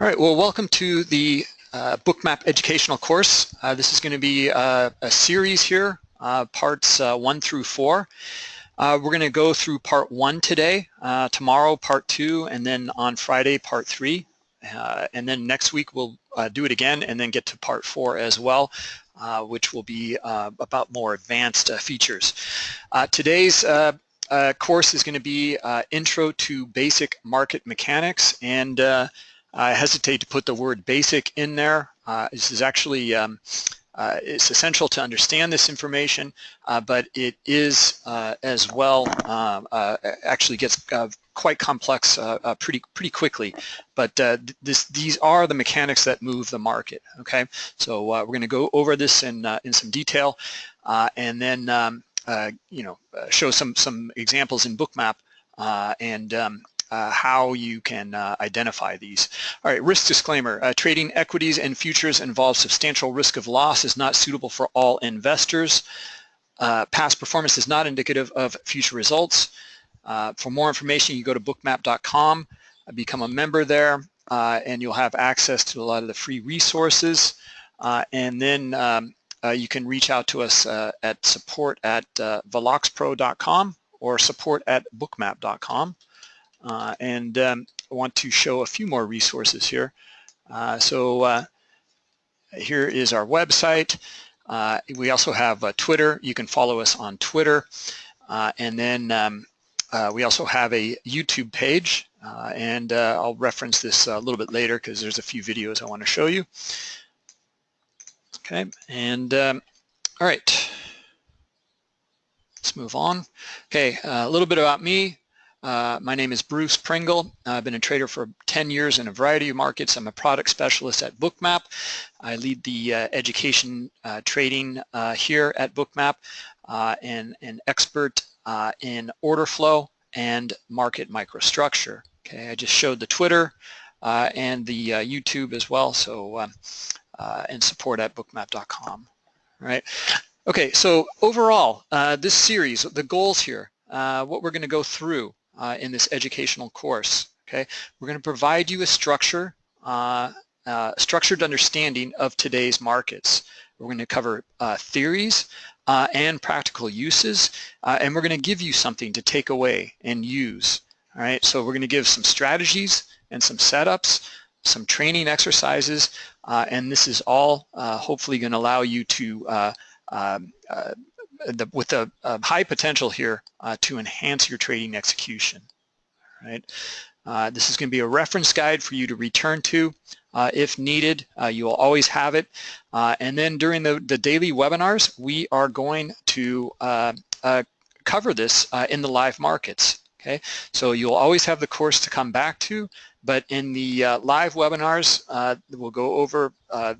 All right, well, welcome to the uh, Bookmap educational course. Uh, this is going to be uh, a series here, uh, parts uh, one through four. Uh, we're going to go through part one today, tomorrow part two, and then on Friday part three. and then next week we'll do it again and then get to part four as well, which will be about more advanced features. today's course is going to be Intro to Basic Market Mechanics and I hesitate to put the word basic in there. Uh, this is actually, um, uh, it's essential to understand this information, uh, but it is uh, as well, um, uh, actually gets uh, quite complex pretty pretty quickly. But this, these are the mechanics that move the market, okay? So we're gonna go over this in, in some detail and then, um, you know, show some, some examples in Bookmap and um, uh, how you can uh, identify these. All right, risk disclaimer. Uh, trading equities and futures involves substantial risk of loss is not suitable for all investors. Uh, past performance is not indicative of future results. Uh, for more information, you go to bookmap.com, uh, become a member there, and you'll have access to a lot of the free resources. and then um, you can reach out to us at support at veloxpro.com or support at bookmap.com. Uh, and um, I want to show a few more resources here. Uh, so uh, here is our website. Uh, we also have uh, Twitter. You can follow us on Twitter. Uh, and then um, we also have a YouTube page. and I'll reference this a little bit later because there's a few videos I want to show you. Okay, and um, all right. Let's move on. Okay, a little bit about me. Uh, my name is Bruce Pringle. I've been a trader for 10 years in a variety of markets. I'm a product specialist at Bookmap. I lead the uh, education uh, trading uh, here at Bookmap uh, and an expert in order flow and market microstructure. Okay, I just showed the Twitter and the YouTube as well, so um, and support at bookmap.com. Right. Okay, so overall, this series, the goals here, what we're going to go through uh, in this educational course. Okay, we're going to provide you a structure, uh, uh, structured understanding of today's markets. We're going to cover uh, theories uh, and practical uses, uh, and we're going to give you something to take away and use. All right, so we're going to give some strategies and some setups, some training exercises, and this is all hopefully going to allow you to um, the, with a, a, high potential here uh, to enhance your trading execution. Right? Uh, this is going to be a reference guide for you to return to uh, if needed. Uh, you will always have it. Uh, and then during the, the daily webinars, we are going to uh, cover this in the live markets. Okay, so you'll always have the course to come back to, but in the uh, live webinars, uh, we'll go over uh,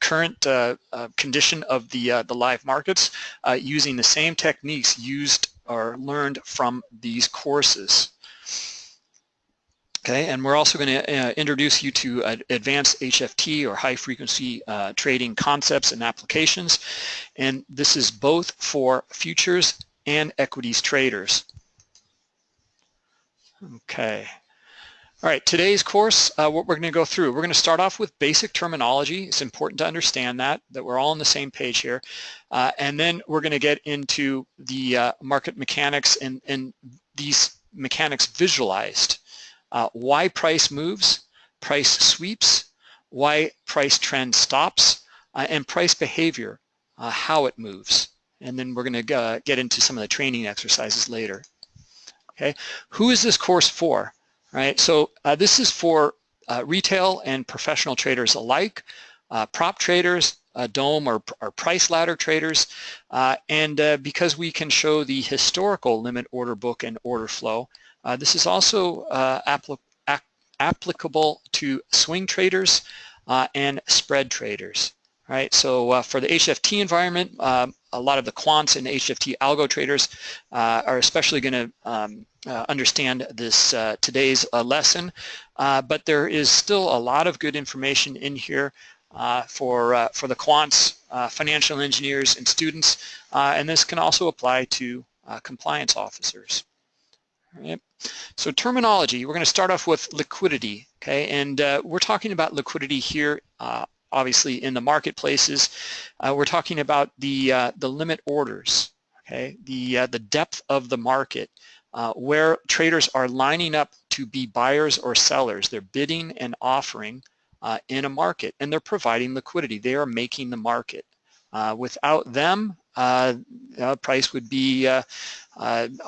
current uh, uh, condition of the, uh, the live markets using the same techniques used or learned from these courses. Okay, and we're also going to introduce you to advanced HFT or high frequency trading concepts and applications. And this is both for futures and equities traders. Okay. All right, today's course, uh, what we're going to go through, we're going to start off with basic terminology. It's important to understand that, that we're all on the same page here. Uh, and then we're going to get into the uh, market mechanics and, and these mechanics visualized. Uh, why price moves, price sweeps, why price trend stops, uh, and price behavior, uh, how it moves. And then we're going to get into some of the training exercises later. Okay, who is this course for? Right, so uh, this is for uh, retail and professional traders alike, uh, prop traders, uh, DOM or, or, price ladder traders, uh, and uh, because we can show the historical limit order book and order flow, this is also applicable to swing traders and spread traders right? So uh, for the HFT environment, um, a lot of the quants and HFT algo traders uh, are especially going to um, uh, understand this uh, today's uh, lesson, uh, but there is still a lot of good information in here for for the quants, financial engineers, and students, and this can also apply to compliance officers. Right. So terminology, we're going to start off with liquidity. Okay, and uh, we're talking about liquidity here, uh, obviously in the marketplaces. Uh, we're talking about the uh, the limit orders. Okay, the uh, the depth of the market, uh, where traders are lining up to be buyers or sellers. They're bidding and offering in a market, and they're providing liquidity. They are making the market. without them, price would be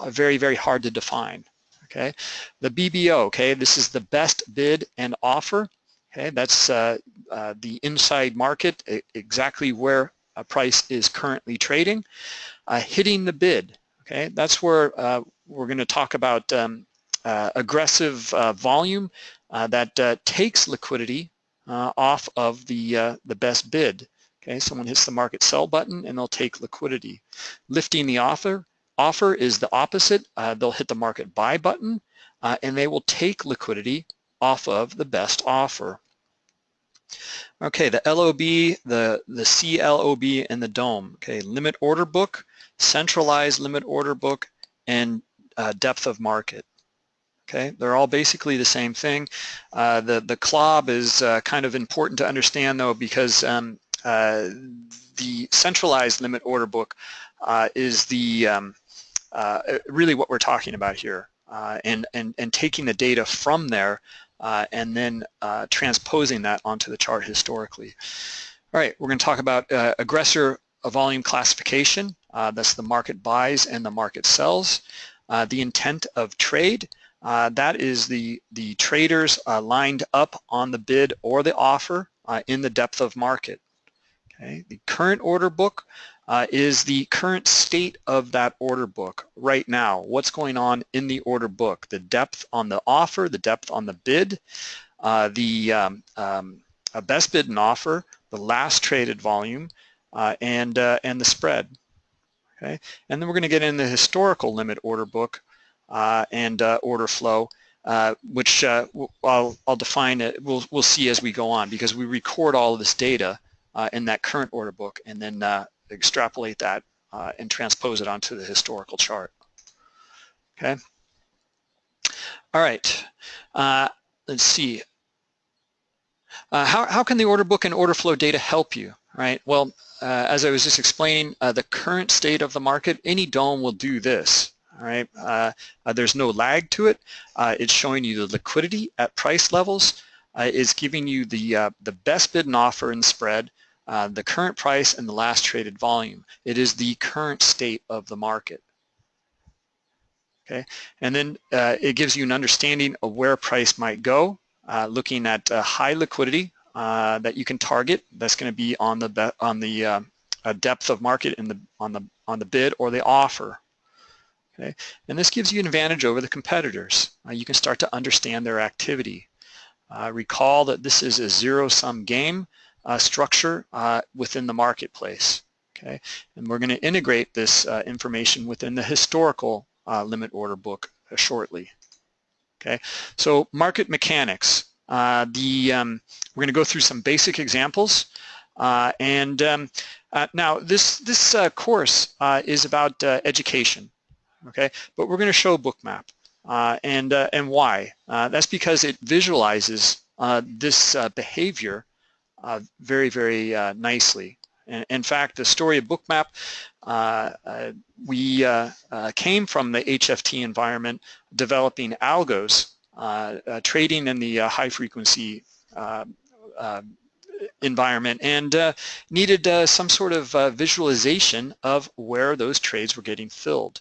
very very hard to define okay? The BBO, okay, this is the best bid and offer, okay? That's uh, uh, the inside market, exactly where a price is currently trading. Uh, hitting the bid, okay? That's where uh, we're gonna talk about um, uh, aggressive uh, volume that takes liquidity off of the, the best bid. Okay, someone hits the market sell button and they'll take liquidity. Lifting the offer, Offer is the opposite. They'll hit the market buy button and they will take liquidity off of the best offer. Okay, the LOB, the, the CLOB, and the DOM. Okay, limit order book, centralized limit order book, and uh, depth of market. Okay, they're all basically the same thing. Uh, the, the CLOB is uh, kind of important to understand though because um, uh, the centralized limit order book uh, is the um, uh, really what we're talking about here and, and, and taking the data from there uh, and then uh, transposing that onto the chart historically. All right, we're going to talk about uh, aggressor volume classification. Uh, that's the market buys and the market sells. the intent of trade, that is the, the traders lined up on the bid or the offer in the depth of market. Okay, the current order book uh, is the current state of that order book right now. What's going on in the order book? The depth on the offer, the depth on the bid, uh, the um, um, best bid and offer, the last traded volume, uh, and, uh, and the spread. Okay, and then we're going to get in the historical limit order book uh, and uh, order flow. Uh, which uh, I'll, I'll, define it, we'll, we'll see as we go on because we record all of this data uh, in that current order book and then extrapolate that uh, and transpose it onto the historical chart. Okay. All right. Uh, let's see. Uh, how, how can the order book and order flow data help you? Right. Well, uh, as I was just explaining, uh, the current state of the market, any DOM will do this. All right. Uh, there's no lag to it. it's showing you the liquidity at price levels. it's giving you the the best bid and offer and spread uh, the current price and the last traded volume. It is the current state of the market. Okay, and then uh, it gives you an understanding of where price might go, uh, looking at uh, high liquidity uh, that you can target. That's going to be on the on the uh, depth of market in the on the on the bid or the offer. Okay, and this gives you an advantage over the competitors. you can start to understand their activity. recall that this is a zero-sum game uh, structure uh, within the marketplace. Okay, and we're going to integrate this uh, information within the historical uh, limit order book uh, shortly. Okay, so market mechanics. Uh, the um, we're going to go through some basic examples, and um, now this this course is about education. Okay, but we're going to show bookmap. Uh, and uh, and why? Uh, that's because it visualizes this behavior uh, very, very uh, nicely. In fact, the story of Bookmap, uh, uh we uh, uh, came from the HFT environment developing algos, trading in the high frequency environment and needed some sort of visualization of where those trades were getting filled.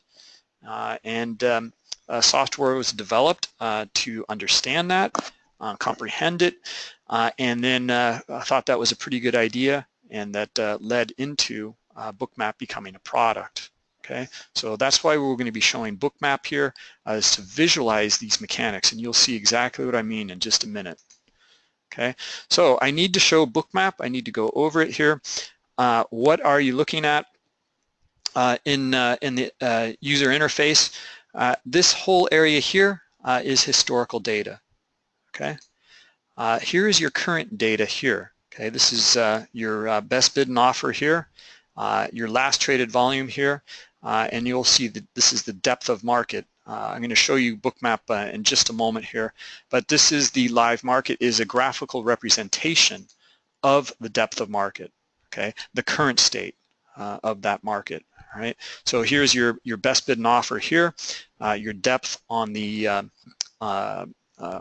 and um, software was developed to understand that, comprehend it, uh, and then uh, I thought that was a pretty good idea and that uh, led into uh, Bookmap becoming a product. Okay, so that's why we're going to be showing Bookmap here uh, is to visualize these mechanics and you'll see exactly what I mean in just a minute. Okay, so I need to show Bookmap. I need to go over it here. Uh, what are you looking at in, in the user interface? this whole area here is historical data. Okay, uh, here is your current data here. Okay, this is uh, your uh, best bid and offer here, uh, your last traded volume here, uh, and you'll see that this is the depth of market I'm going to show you bookmap in just a moment here, but this is the live market is a graphical representation of the depth of market, okay, the current state of that market, all right? So here's your, your best bid and offer here, uh, your depth on the uh, uh,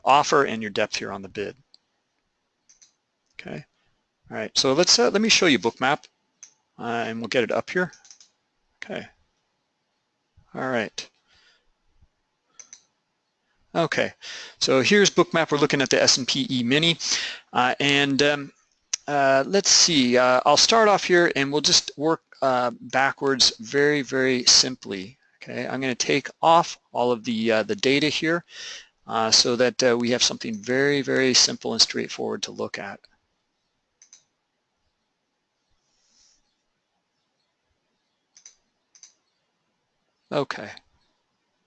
offer and your depth here on the bid, okay? All right, so let's, let me show you bookmap and we'll get it up here, okay. All right. Okay, so here's Bookmap. We're looking at the S&P E-mini. Uh, and um, uh, let's see, uh, I'll start off here and we'll just work uh, backwards very, very simply. Okay, I'm going to take off all of the, uh, the data here uh, so that we have something very, very simple and straightforward to look at. Okay,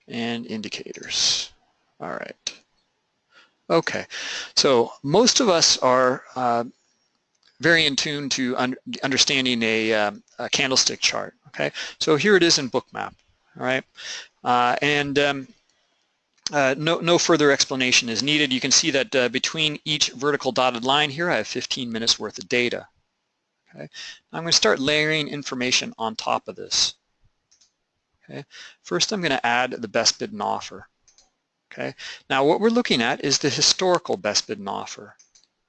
and indicators. All right. Okay, so most of us are uh, very in tune to un understanding a, uh, a, candlestick chart. Okay, so here it is in Bookmap. All right, uh, and um, uh, no, no further explanation is needed. You can see that uh, between each vertical dotted line here, I have 15 minutes worth of data. Okay, I'm going to start layering information on top of this. Okay, first I'm going to add the best bid and offer. Okay, now what we're looking at is the historical best bid and offer.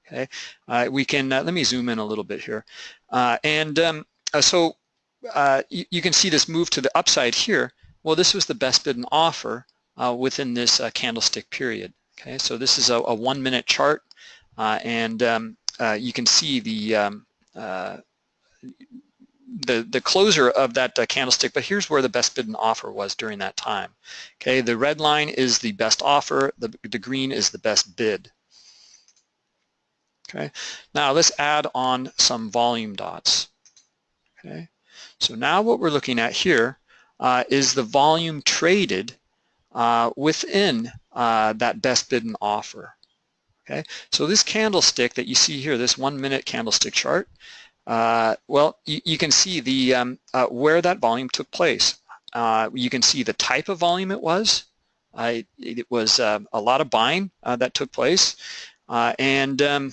Okay, uh, we can uh, let me zoom in a little bit here, uh, and um, uh, so uh, you, you, can see this move to the upside here. Well, this was the best bid and offer uh, within this candlestick period. Okay, so this is a, a one-minute chart, and um, you can see the um, the, the closer of that uh, candlestick, but here's where the best bid and offer was during that time. Okay, the red line is the best offer, the, the green is the best bid. Okay, now let's add on some volume dots. Okay, so now what we're looking at here uh, is the volume traded uh, within uh, that best bid and offer. Okay, so this candlestick that you see here, this one minute candlestick chart, uh, well, you, you, can see the um, uh, where that volume took place. Uh, you can see the type of volume it was. it was um, a lot of buying uh, that took place. Uh, and um,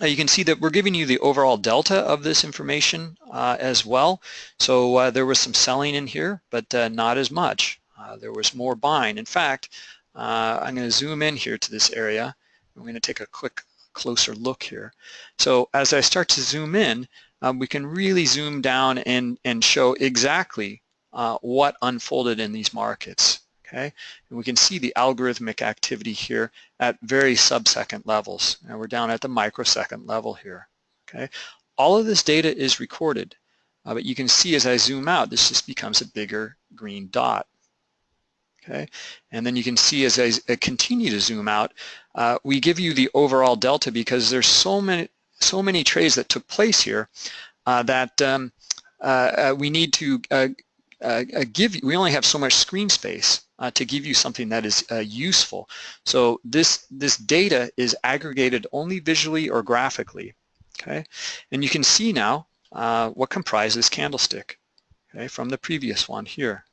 you can see that we're giving you the overall delta of this information as well. So there was some selling in here, but not as much. there was more buying. In fact, I'm going to zoom in here to this area. I'm going to take a quick closer look here. So as I start to zoom in, um, we can really zoom down and, and show exactly uh, what unfolded in these markets. Okay, and we can see the algorithmic activity here at very sub-second levels. And we're down at the microsecond level here. Okay, all of this data is recorded, uh, but you can see as I zoom out, this just becomes a bigger green dot okay? And then you can see as I continue to zoom out, uh, we give you the overall delta because there's so many, so many trades that took place here uh, that um, uh, uh we need to uh, uh, give, we only have so much screen space to give you something that is useful. So this, this data is aggregated only visually or graphically, okay? And you can see now what comprises candlestick, okay, from the previous one here.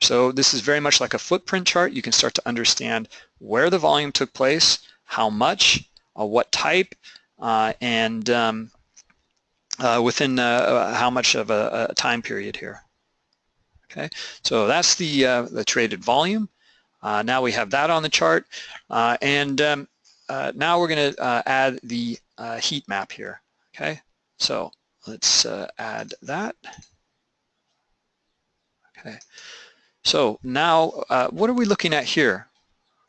So this is very much like a footprint chart. You can start to understand where the volume took place, how much, uh, what type, uh, and um, uh, within uh, uh, how much of a, a, time period here. Okay, so that's the, uh, the traded volume. now we have that on the chart. and um, now we're going to add the heat map here. Okay, so let's add that. Okay. So now, uh, what are we looking at here?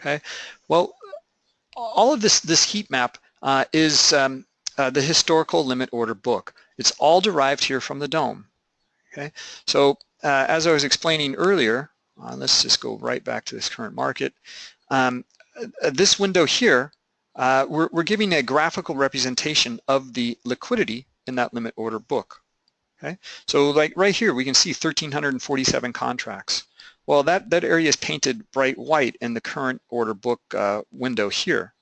Okay, well, all of this, this heat map uh, is um, uh, the historical limit order book. It's all derived here from the DOM. Okay, so uh, as I was explaining earlier, uh, let's just go right back to this current market. Um, uh, this window here, we're, we're giving a graphical representation of the liquidity in that limit order book. Okay, so like right here, we can see 1,347 contracts. Well, that, that area is painted bright white in the current order book uh, window here.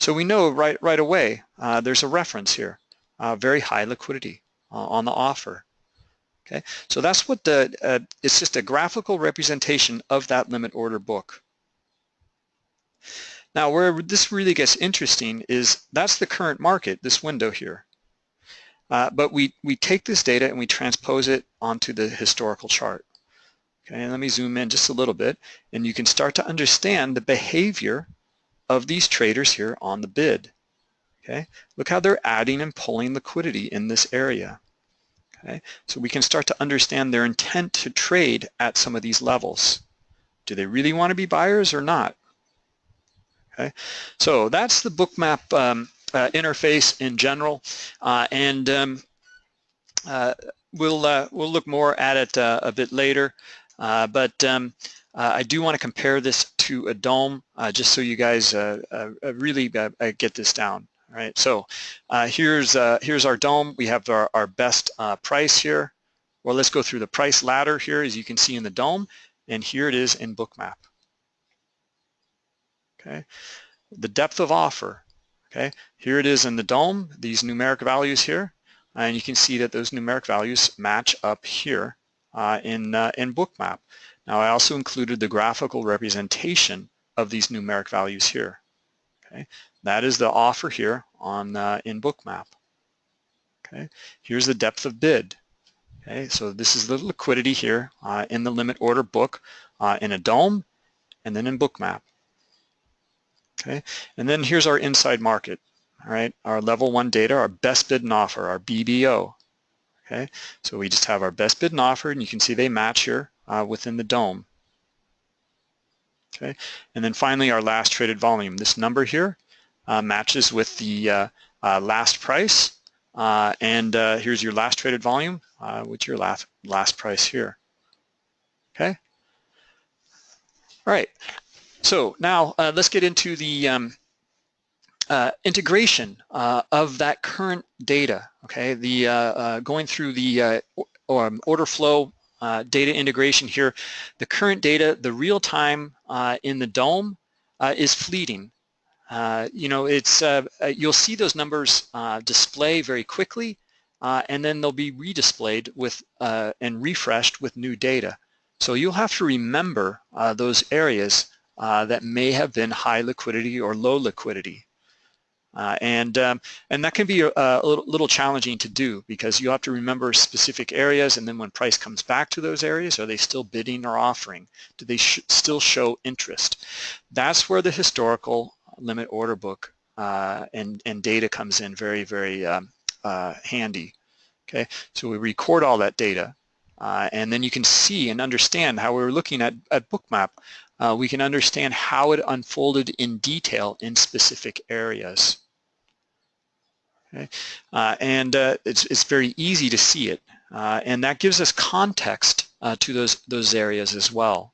So we know right, right away uh, there's a reference here, uh, very high liquidity uh, on the offer. Okay, so that's what the, uh, it's just a graphical representation of that limit order book. Now where this really gets interesting is that's the current market, this window here. Uh, but we, we take this data and we transpose it onto the historical chart. Okay, let me zoom in just a little bit and you can start to understand the behavior of these traders here on the bid. Okay, look how they're adding and pulling liquidity in this area. Okay, so we can start to understand their intent to trade at some of these levels. Do they really want to be buyers or not? Okay, so that's the bookmap um, uh, interface in general, uh, and um, uh, we'll uh, we'll look more at it uh, a bit later. Uh, but um, I do want to compare this to a DOM, just so you guys really get this down. All right, so uh, here's uh, here's our DOM. We have our, our best uh, price here. Well, let's go through the price ladder here, as you can see in the DOM, and here it is in Bookmap. Okay, the depth of offer. Okay, here it is in the DOM. These numeric values here, and you can see that those numeric values match up here uh, in uh, in Bookmap. Now, I also included the graphical representation of these numeric values here. Okay, that is the offer here on uh, in Bookmap. Okay, here's the depth of bid. Okay, so this is the liquidity here uh, in the limit order book uh, in a dome and then in Bookmap. Okay, and then here's our inside market. All right, our level one data, our best bid and offer, our BBO. Okay, so we just have our best bid and offer, and you can see they match here uh, within the DOM. Okay, and then finally our last traded volume. This number here uh, matches with the uh, uh, last price. and here's your last traded volume with your last, last price here. Okay. All right. So now let's get into the um, uh, integration uh, of that current data, okay, the uh, going through the um, order flow data integration here, the current data, the real time in the DOM is fleeting. Uh, you know, it's uh, uh, you'll see those numbers uh, display very quickly, uh, and then they'll be redisplayed with and refreshed with new data. So you'll have to remember those areas that may have been high liquidity or low liquidity. Uh, and um, and that can be a, a little, little, challenging to do because you have to remember specific areas and then when price comes back to those areas, are they still bidding or offering? Do they sh still show interest? That's where the historical limit order book uh, and, and data comes in very, very um, uh, handy. Okay, so we record all that data uh, and then you can see and understand how we are looking at, at Bookmap. Uh, we can understand how it unfolded in detail in specific areas. Okay, uh, and uh, it's, it's very easy to see it. and that gives us context to those, those areas as well.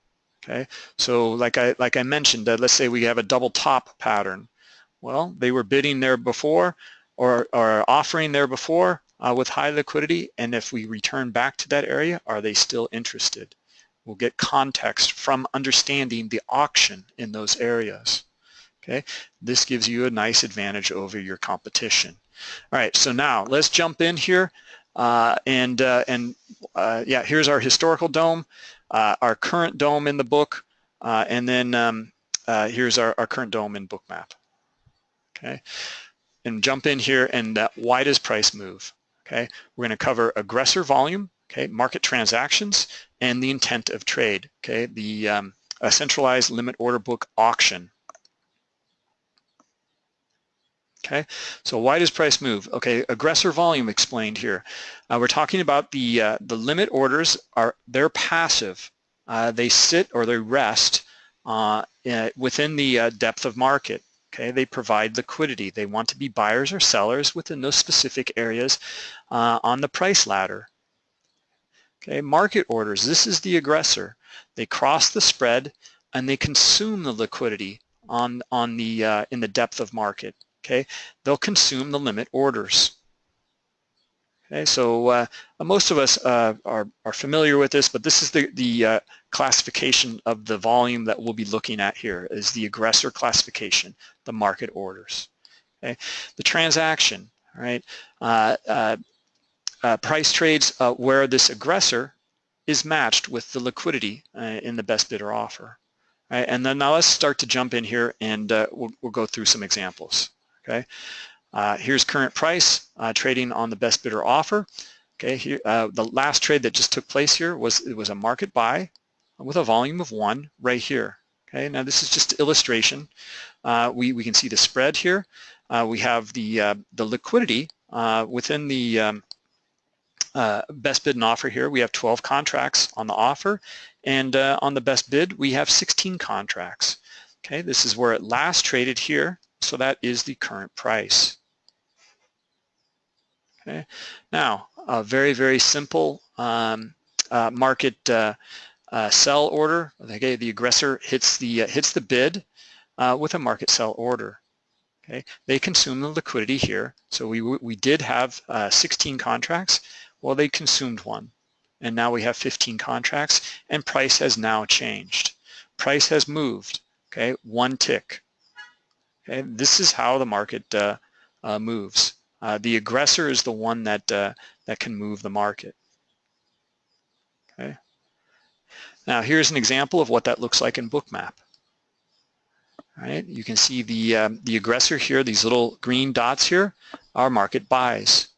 Okay, so like I like I mentioned, uh, let's say we have a double top pattern. Well, they were bidding there before or, or offering there before uh, with high liquidity, and if we return back to that area, are they still interested? We'll get context from understanding the auction in those areas. Okay, this gives you a nice advantage over your competition. All right, so now let's jump in here, uh, and uh, and uh, yeah, here's our historical DOM, uh, our current DOM in the book, uh, and then um, uh, here's our, our current DOM in Bookmap. Okay, and jump in here and why does price move? Okay, we're going to cover aggressor volume, okay, market transactions, and the intent of trade. Okay, the um, a centralized limit order book auction. Okay, so why does price move? Okay, aggressor volume explained here. Uh, we're talking about the uh, the limit orders are they're passive. Uh, they sit or they rest uh, within the uh, depth of market. Okay, they provide liquidity. They want to be buyers or sellers within those specific areas uh, on the price ladder. Okay, market orders. This is the aggressor. They cross the spread and they consume the liquidity on on the in the depth of market okay, they'll consume the limit orders. Okay, so uh, most of us uh, are, are familiar with this, but this is the, the uh, classification of the volume that we'll be looking at here is the aggressor classification, the market orders. Okay, the transaction, right? Uh, uh, uh, price trades where this aggressor is matched with the liquidity in the best bidder offer. Right? And then now let's start to jump in here and we'll, we'll, go through some examples. Okay, uh, here's current price uh, trading on the best bidder offer. Okay, here the last trade that just took place here was it was a market buy with a volume of one right here. Okay, now this is just illustration. we we can see the spread here. we have the the liquidity within the um, uh, best bid and offer here, we have 12 contracts on the offer, and uh, on the best bid, we have 16 contracts. Okay, this is where it last traded here, so that is the current price. Okay, now a very, very simple um, uh, market uh, uh, sell order. Okay, the aggressor hits the uh, hits the bid with a market sell order. Okay, they consume the liquidity here. So we we did have 16 contracts. Well, they consumed one. And now we have 15 contracts and price has now changed. Price has moved, okay, one tick. Okay, this is how the market uh, uh, moves. Uh, the aggressor is the one that, that can move the market. Okay. Now here's an example of what that looks like in Bookmap. All right, you can see the, um, the aggressor here, these little green dots here, are market buys.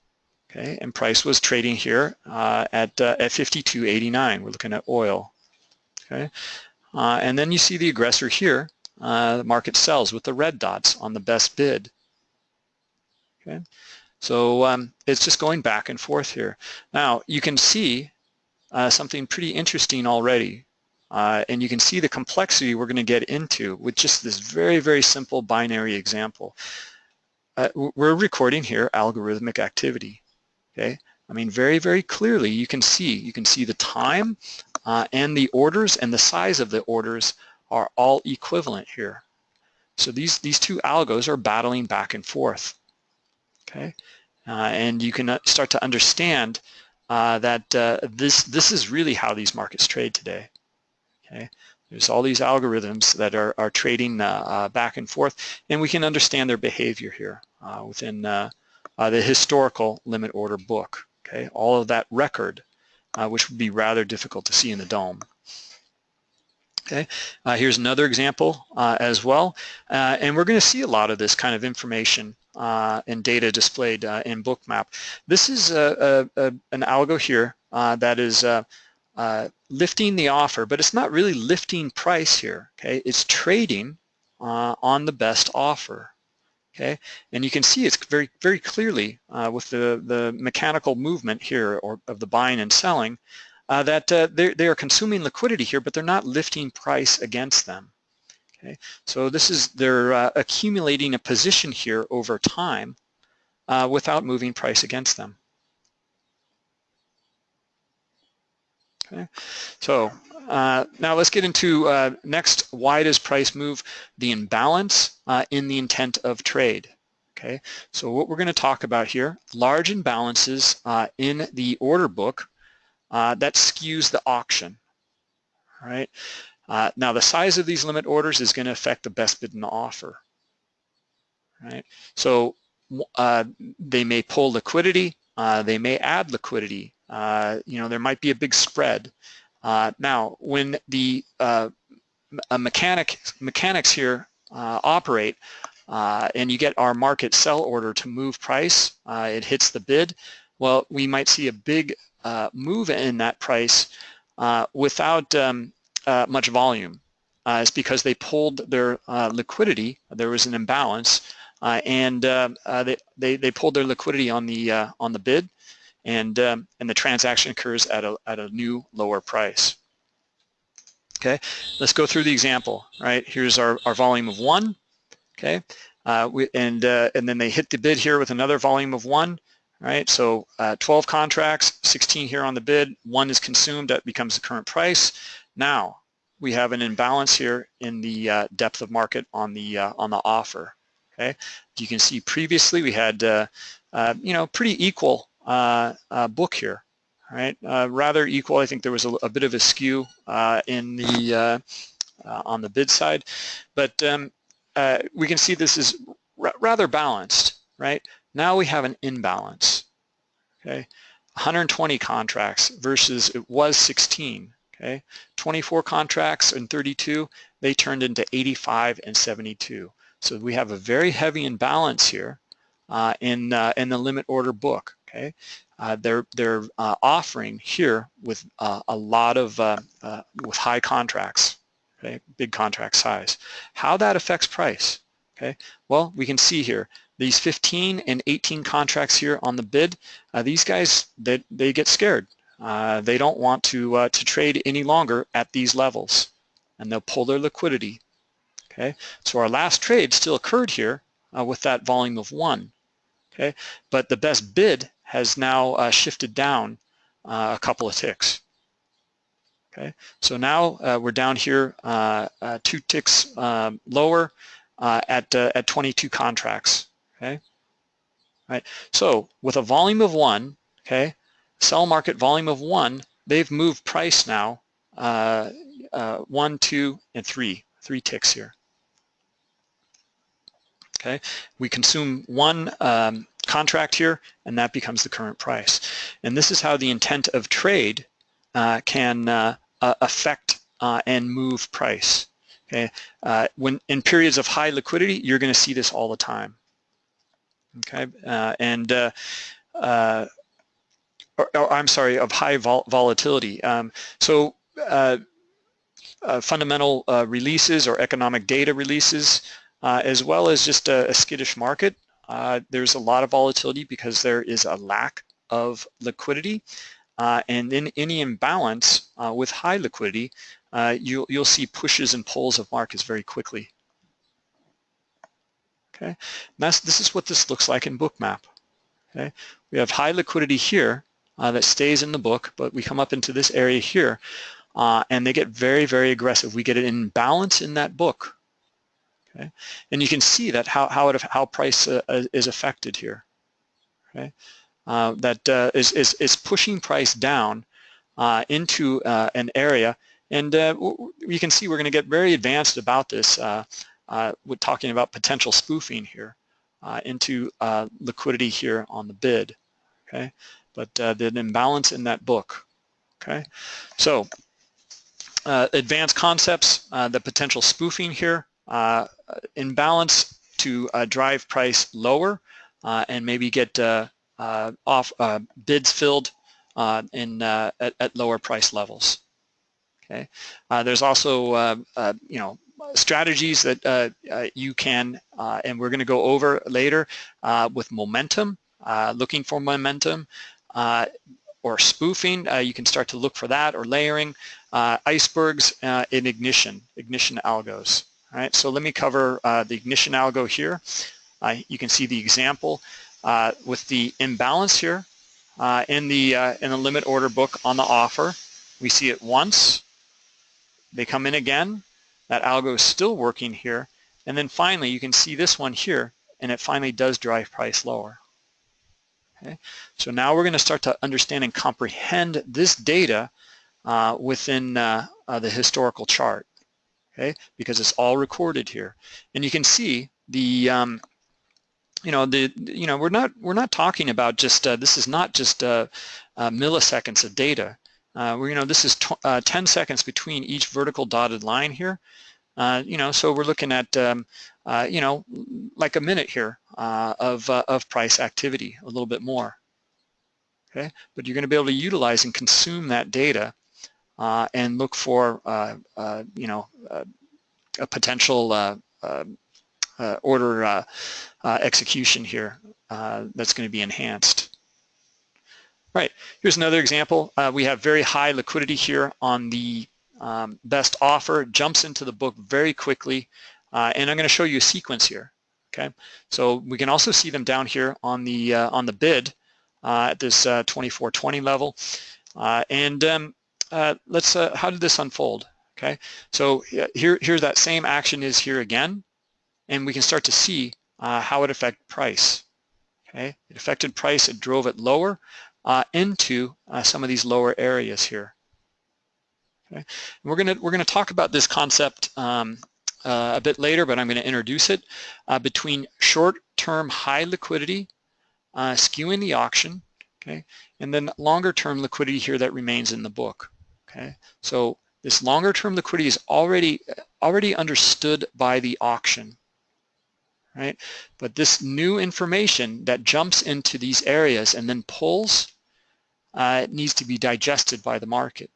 Okay, and price was trading here uh, at, uh, at 52.89. We're looking at oil. Okay, uh, and then you see the aggressor here. Uh, the market sells with the red dots on the best bid. Okay, so um, it's just going back and forth here. Now you can see uh, something pretty interesting already. Uh, and you can see the complexity we're going to get into with just this very, very simple binary example. we're recording here algorithmic activity okay? I mean, very, very clearly you can see, you can see the time uh, and the orders and the size of the orders are all equivalent here. So these, these two algos are battling back and forth, okay? Uh, and you can uh, start to understand uh, that uh, this, this is really how these markets trade today, okay? There's all these algorithms that are, are trading uh, back and forth, and we can understand their behavior here within uh, the historical limit order book, okay? All of that record, uh, which would be rather difficult to see in the DOM. Okay, uh, here's another example uh, as well, uh, and we're going to see a lot of this kind of information uh, and data displayed in Bookmap. This is a, a, a, an algo here that is lifting the offer, but it's not really lifting price here, okay? It's trading on the best offer, okay? And you can see it's very, very clearly uh, with the, the mechanical movement here or of the buying and selling uh, that uh, they are consuming liquidity here, but they're not lifting price against them, okay? So this is, they're uh, accumulating a position here over time uh, without moving price against them. Okay, so uh, now let's get into uh, next, why does price move? The imbalance uh, in the intent of trade. Okay, so what we're going to talk about here, large imbalances uh, in the order book uh, that skews the auction. Right, uh, now the size of these limit orders is going to affect the best bid and offer. Right, so they may pull liquidity, they may add liquidity. you know, there might be a big spread. Uh, now, when the uh, mechanic mechanics here uh, operate uh, and you get our market sell order to move price, uh, it hits the bid, well, we might see a big uh, move in that price without um, much volume. it's because they pulled their liquidity, there was an imbalance, and they, they, they pulled their liquidity on the, on the bid, and um, and the transaction occurs at a at a new lower price. Okay, let's go through the example. Right, here's our our volume of one. Okay, uh, we, and uh, and then they hit the bid here with another volume of one. Right, so uh, 12 contracts, 16 here on the bid. One is consumed. That becomes the current price. Now we have an imbalance here in the uh, depth of market on the uh, on the offer. Okay, you can see previously we had uh, you know pretty equal uh, uh, book here, right? Uh, rather equal. I think there was a, a bit of a skew in the on the bid side, but um, we can see this is rather balanced, right? Now we have an imbalance, okay? 120 contracts versus it was 16, okay? 24 contracts and 32, they turned into 85 and 72. So we have a very heavy imbalance here uh, in, uh, in the limit order book, okay? Uh, they're they're uh, offering here with uh, a lot of uh, with high contracts, okay, big contract size. How that affects price, okay? Well, we can see here these 15 and 18 contracts here on the bid. these guys they they get scared. they don't want to to trade any longer at these levels, and they'll pull their liquidity. Okay, so our last trade still occurred here with that volume of one. Okay, but the best bid has now uh, shifted down uh, a couple of ticks. Okay, so now uh, we're down here uh, uh, two ticks um, lower uh, at at 22 contracts. Okay, right. So with a volume of one, okay, sell market volume of one, they've moved price now one, two, and three, three ticks here. Okay, we consume one um, contract here, and that becomes the current price. And this is how the intent of trade uh, can uh, uh, affect uh, and move price. Okay, uh, when in periods of high liquidity, you're going to see this all the time. Okay, uh, and or, or, I'm sorry, of high vol volatility. Um, so fundamental releases or economic data releases, as well as just a, a skittish market uh, there's a lot of volatility because there is a lack of liquidity. Uh, and in any imbalance uh, with high liquidity, uh, you'll, you'll see pushes and pulls of markets very quickly. Okay, that's, this is what this looks like in Bookmap. Okay, we have high liquidity here uh, that stays in the book, but we come up into this area here, uh, and they get very, very aggressive. We get an imbalance in that book Okay, and you can see that how how it how price uh, uh, is affected here. Okay, uh, that uh, is is is pushing price down uh, into uh, an area, and you can see we're going to get very advanced about this. Uh, we're talking about potential spoofing here uh, into uh, liquidity here on the bid. Okay, but the imbalance in that book. Okay, so advanced concepts, the potential spoofing here. Uh, imbalance to uh, drive price lower uh, and maybe get off bids filled in at, at, lower price levels. Okay, there's also you know strategies that uh, uh, you can, uh, and we're going to go over later with momentum, looking for momentum, or spoofing, you can start to look for that, or layering, icebergs in ignition, ignition algos. All right, so let me cover uh, the ignition algo here. Uh, you can see the example uh, with the imbalance here uh, in the uh, in the limit order book on the offer. We see it once. They come in again. That algo is still working here. And then finally, you can see this one here, and it finally does drive price lower. Okay, so now we're going to start to understand and comprehend this data uh, within the historical chart okay, because it's all recorded here. And you can see the, um, you know, the, you know, we're not, we're not talking about just, uh, this is not just uh, uh, milliseconds of data. Uh, you know, this is uh, 10 seconds between each vertical dotted line here. Uh, you know, so we're looking at, um, you know, like a minute here of, of price activity, a little bit more. Okay, but you're going to be able to utilize and consume that data uh, and look for, uh, uh, you know, a potential order execution here that's going to be enhanced. Right, here's another example. we have very high liquidity here on the um, best offer, jumps into the book very quickly, and I'm going to show you a sequence here. Okay, so we can also see them down here on the on the bid at this 2420 level. Uh, and um, uh, let's, uh, how did this unfold? Okay, so here, here that same action is here again, and we can start to see uh, how it affected price. Okay, it affected price, it drove it lower uh, into uh, some of these lower areas here. Okay, we're gonna we're gonna talk about this concept um, uh, a bit later, but I'm going to introduce it between short-term high liquidity skewing the auction okay? And then longer term liquidity here that remains in the book, okay? So this longer term liquidity is already, already understood by the auction, right? But this new information that jumps into these areas and then pulls, uh, needs to be digested by the market.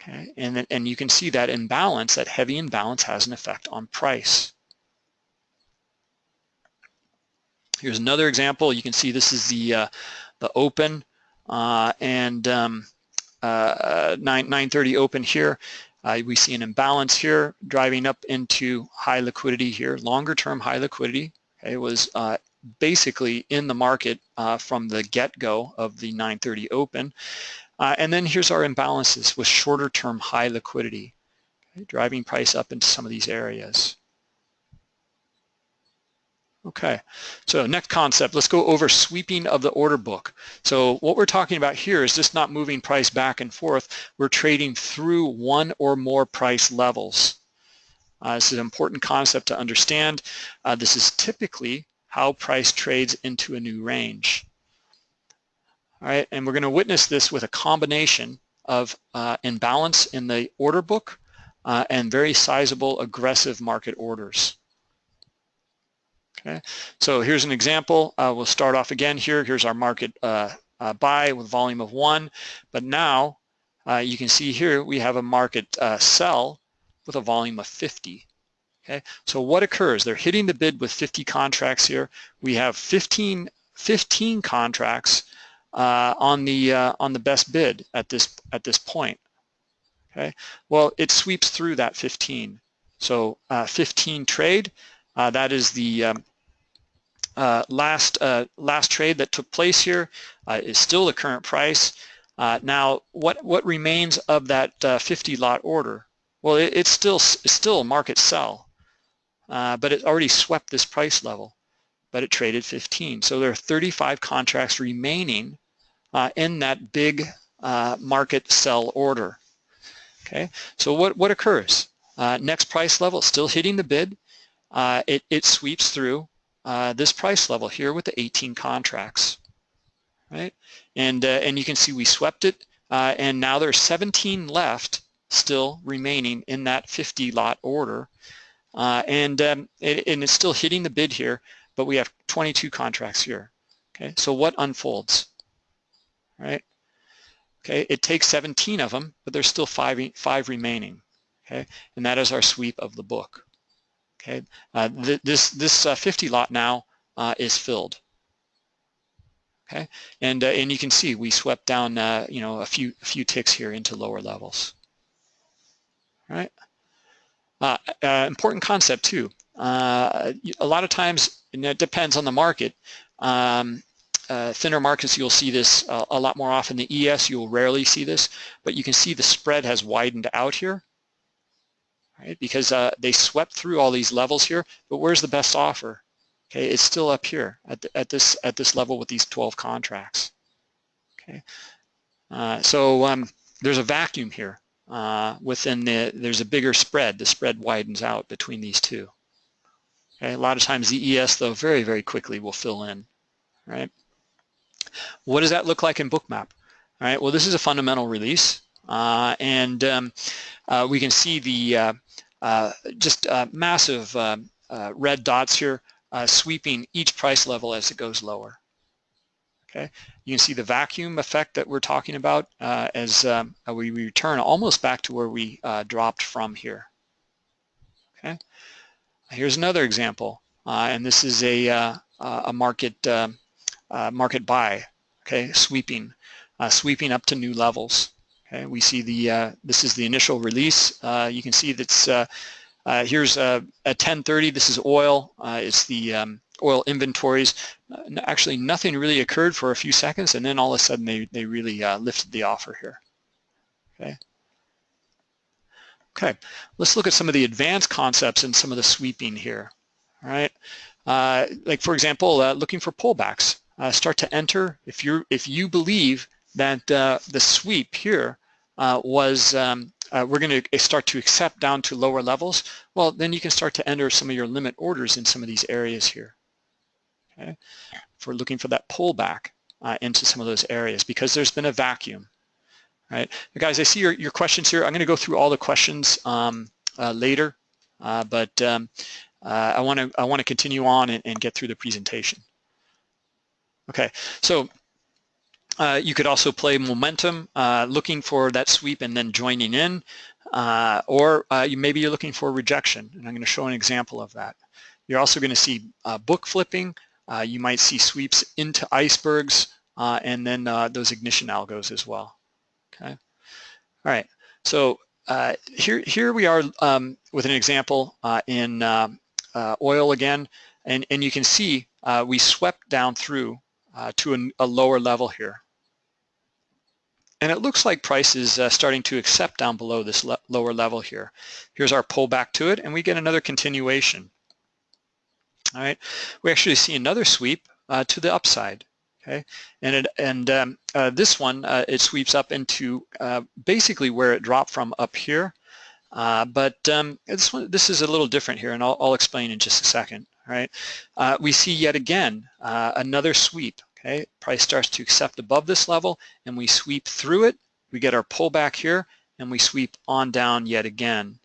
Okay, and, and you can see that imbalance, that heavy imbalance has an effect on price. Here's another example. You can see this is the uh, the open uh, and um, uh, 9 930 open here. Uh, we see an imbalance here driving up into high liquidity here, longer term high liquidity. Okay, it was uh, basically in the market uh, from the get-go of the 930 open. and then here's our imbalances with shorter term high liquidity, okay, driving price up into some of these areas. Okay, so next concept, let's go over sweeping of the order book. So what we're talking about here is just not moving price back and forth, we're trading through one or more price levels. Uh, this is an important concept to understand. Uh, this is typically how price trades into a new range. All right, and we're going to witness this with a combination of uh, imbalance in the order book uh, and very sizable aggressive market orders. Okay, so here's an example. Uh, we'll start off again here. Here's our market uh, uh, buy with volume of one, but now uh, you can see here we have a market uh, sell with a volume of 50. Okay, so what occurs? They're hitting the bid with 50 contracts here. We have 15, 15 contracts uh, on the on the best bid at this at this point. Okay, well it sweeps through that 15. So 15 trade. that is the um, uh, last uh, last trade that took place here uh, is still the current price. Uh, now, what what remains of that uh, 50 lot order? Well, it, it's still it's still a market sell, uh, but it already swept this price level, but it traded 15. So there are 35 contracts remaining in that big market sell order. Okay, so what what occurs? next price level, still hitting the bid. it it sweeps through uh, this price level here with the 18 contracts, right? And, uh, and you can see we swept it, uh, and now there's 17 left still remaining in that 50 lot order. Uh, and, um, it, and it's still hitting the bid here, but we have 22 contracts here. Okay, so what unfolds, right? Okay, it takes 17 of them, but there's still five, five remaining. Okay, and that is our sweep of the book. Okay, uh, th this this uh, 50 lot now uh, is filled. Okay, and uh, and you can see we swept down uh, you know a few a few ticks here into lower levels. All right, uh, important concept too. a lot of times, and it depends on the market. Um, uh, thinner markets, you'll see this uh, a lot more often. The ES, you'll rarely see this, but you can see the spread has widened out here right? Because uh, they swept through all these levels here, but where's the best offer? Okay, it's still up here at, the, at this at this level with these 12 contracts. Okay, uh, so um, there's a vacuum here uh, within the. There's a bigger spread. The spread widens out between these two. Okay, a lot of times the ES though very very quickly will fill in, right? What does that look like in Bookmap? All right, well this is a fundamental release. Uh, and um, uh, we can see the uh, uh, just uh, massive um, uh, red dots here sweeping each price level as it goes lower. Okay, you can see the vacuum effect that we're talking about as um, we return almost back to where we dropped from here. Okay, here's another example, and this is a a market um, market buy. Okay, sweeping sweeping up to new levels. Okay, we see the, uh, this is the initial release. Uh, you can see that's, uh, uh here's a, at 1030, this is oil. Uh, it's the um, oil inventories. actually, nothing really occurred for a few seconds, and then all of a sudden they, they really lifted the offer here. Okay. Okay, let's look at some of the advanced concepts and some of the sweeping here. All right, like for example, looking for pullbacks. start to enter if you if you believe that uh, the sweep here uh, was um, uh, we're going to start to accept down to lower levels, well, then you can start to enter some of your limit orders in some of these areas here. Okay, looking for that pullback. uh, into some of those areas because there's been a vacuum, right? guys, I see your, your questions here. I'm going to go through all the questions um, uh, later, uh, but um, uh, I want to I want to continue on and, and, get through the presentation. Okay, so uh, you could also play momentum, uh, looking for that sweep and then joining in, uh, or uh, you, maybe you're looking for rejection, and I'm going to show an example of that. You're also going to see uh, book flipping. Uh, you might see sweeps into icebergs, and then those ignition algos as well. Okay. All right. So here, here we are um, with an example in um, oil again, and and you can see we swept down through to a, a lower level here. And it looks like price is uh, starting to accept down below this le lower level here. Here's our pullback to it, and we get another continuation. All right, we actually see another sweep uh, to the upside. Okay, and it, and um, uh, this one uh, it sweeps up into uh, basically where it dropped from up here. Uh, but um, this one this is a little different here, and I'll, I'll explain in just a second. All right, we see yet again another sweep. Okay, price starts to accept above this level and we sweep through it. We get our pullback here and we sweep on down yet again.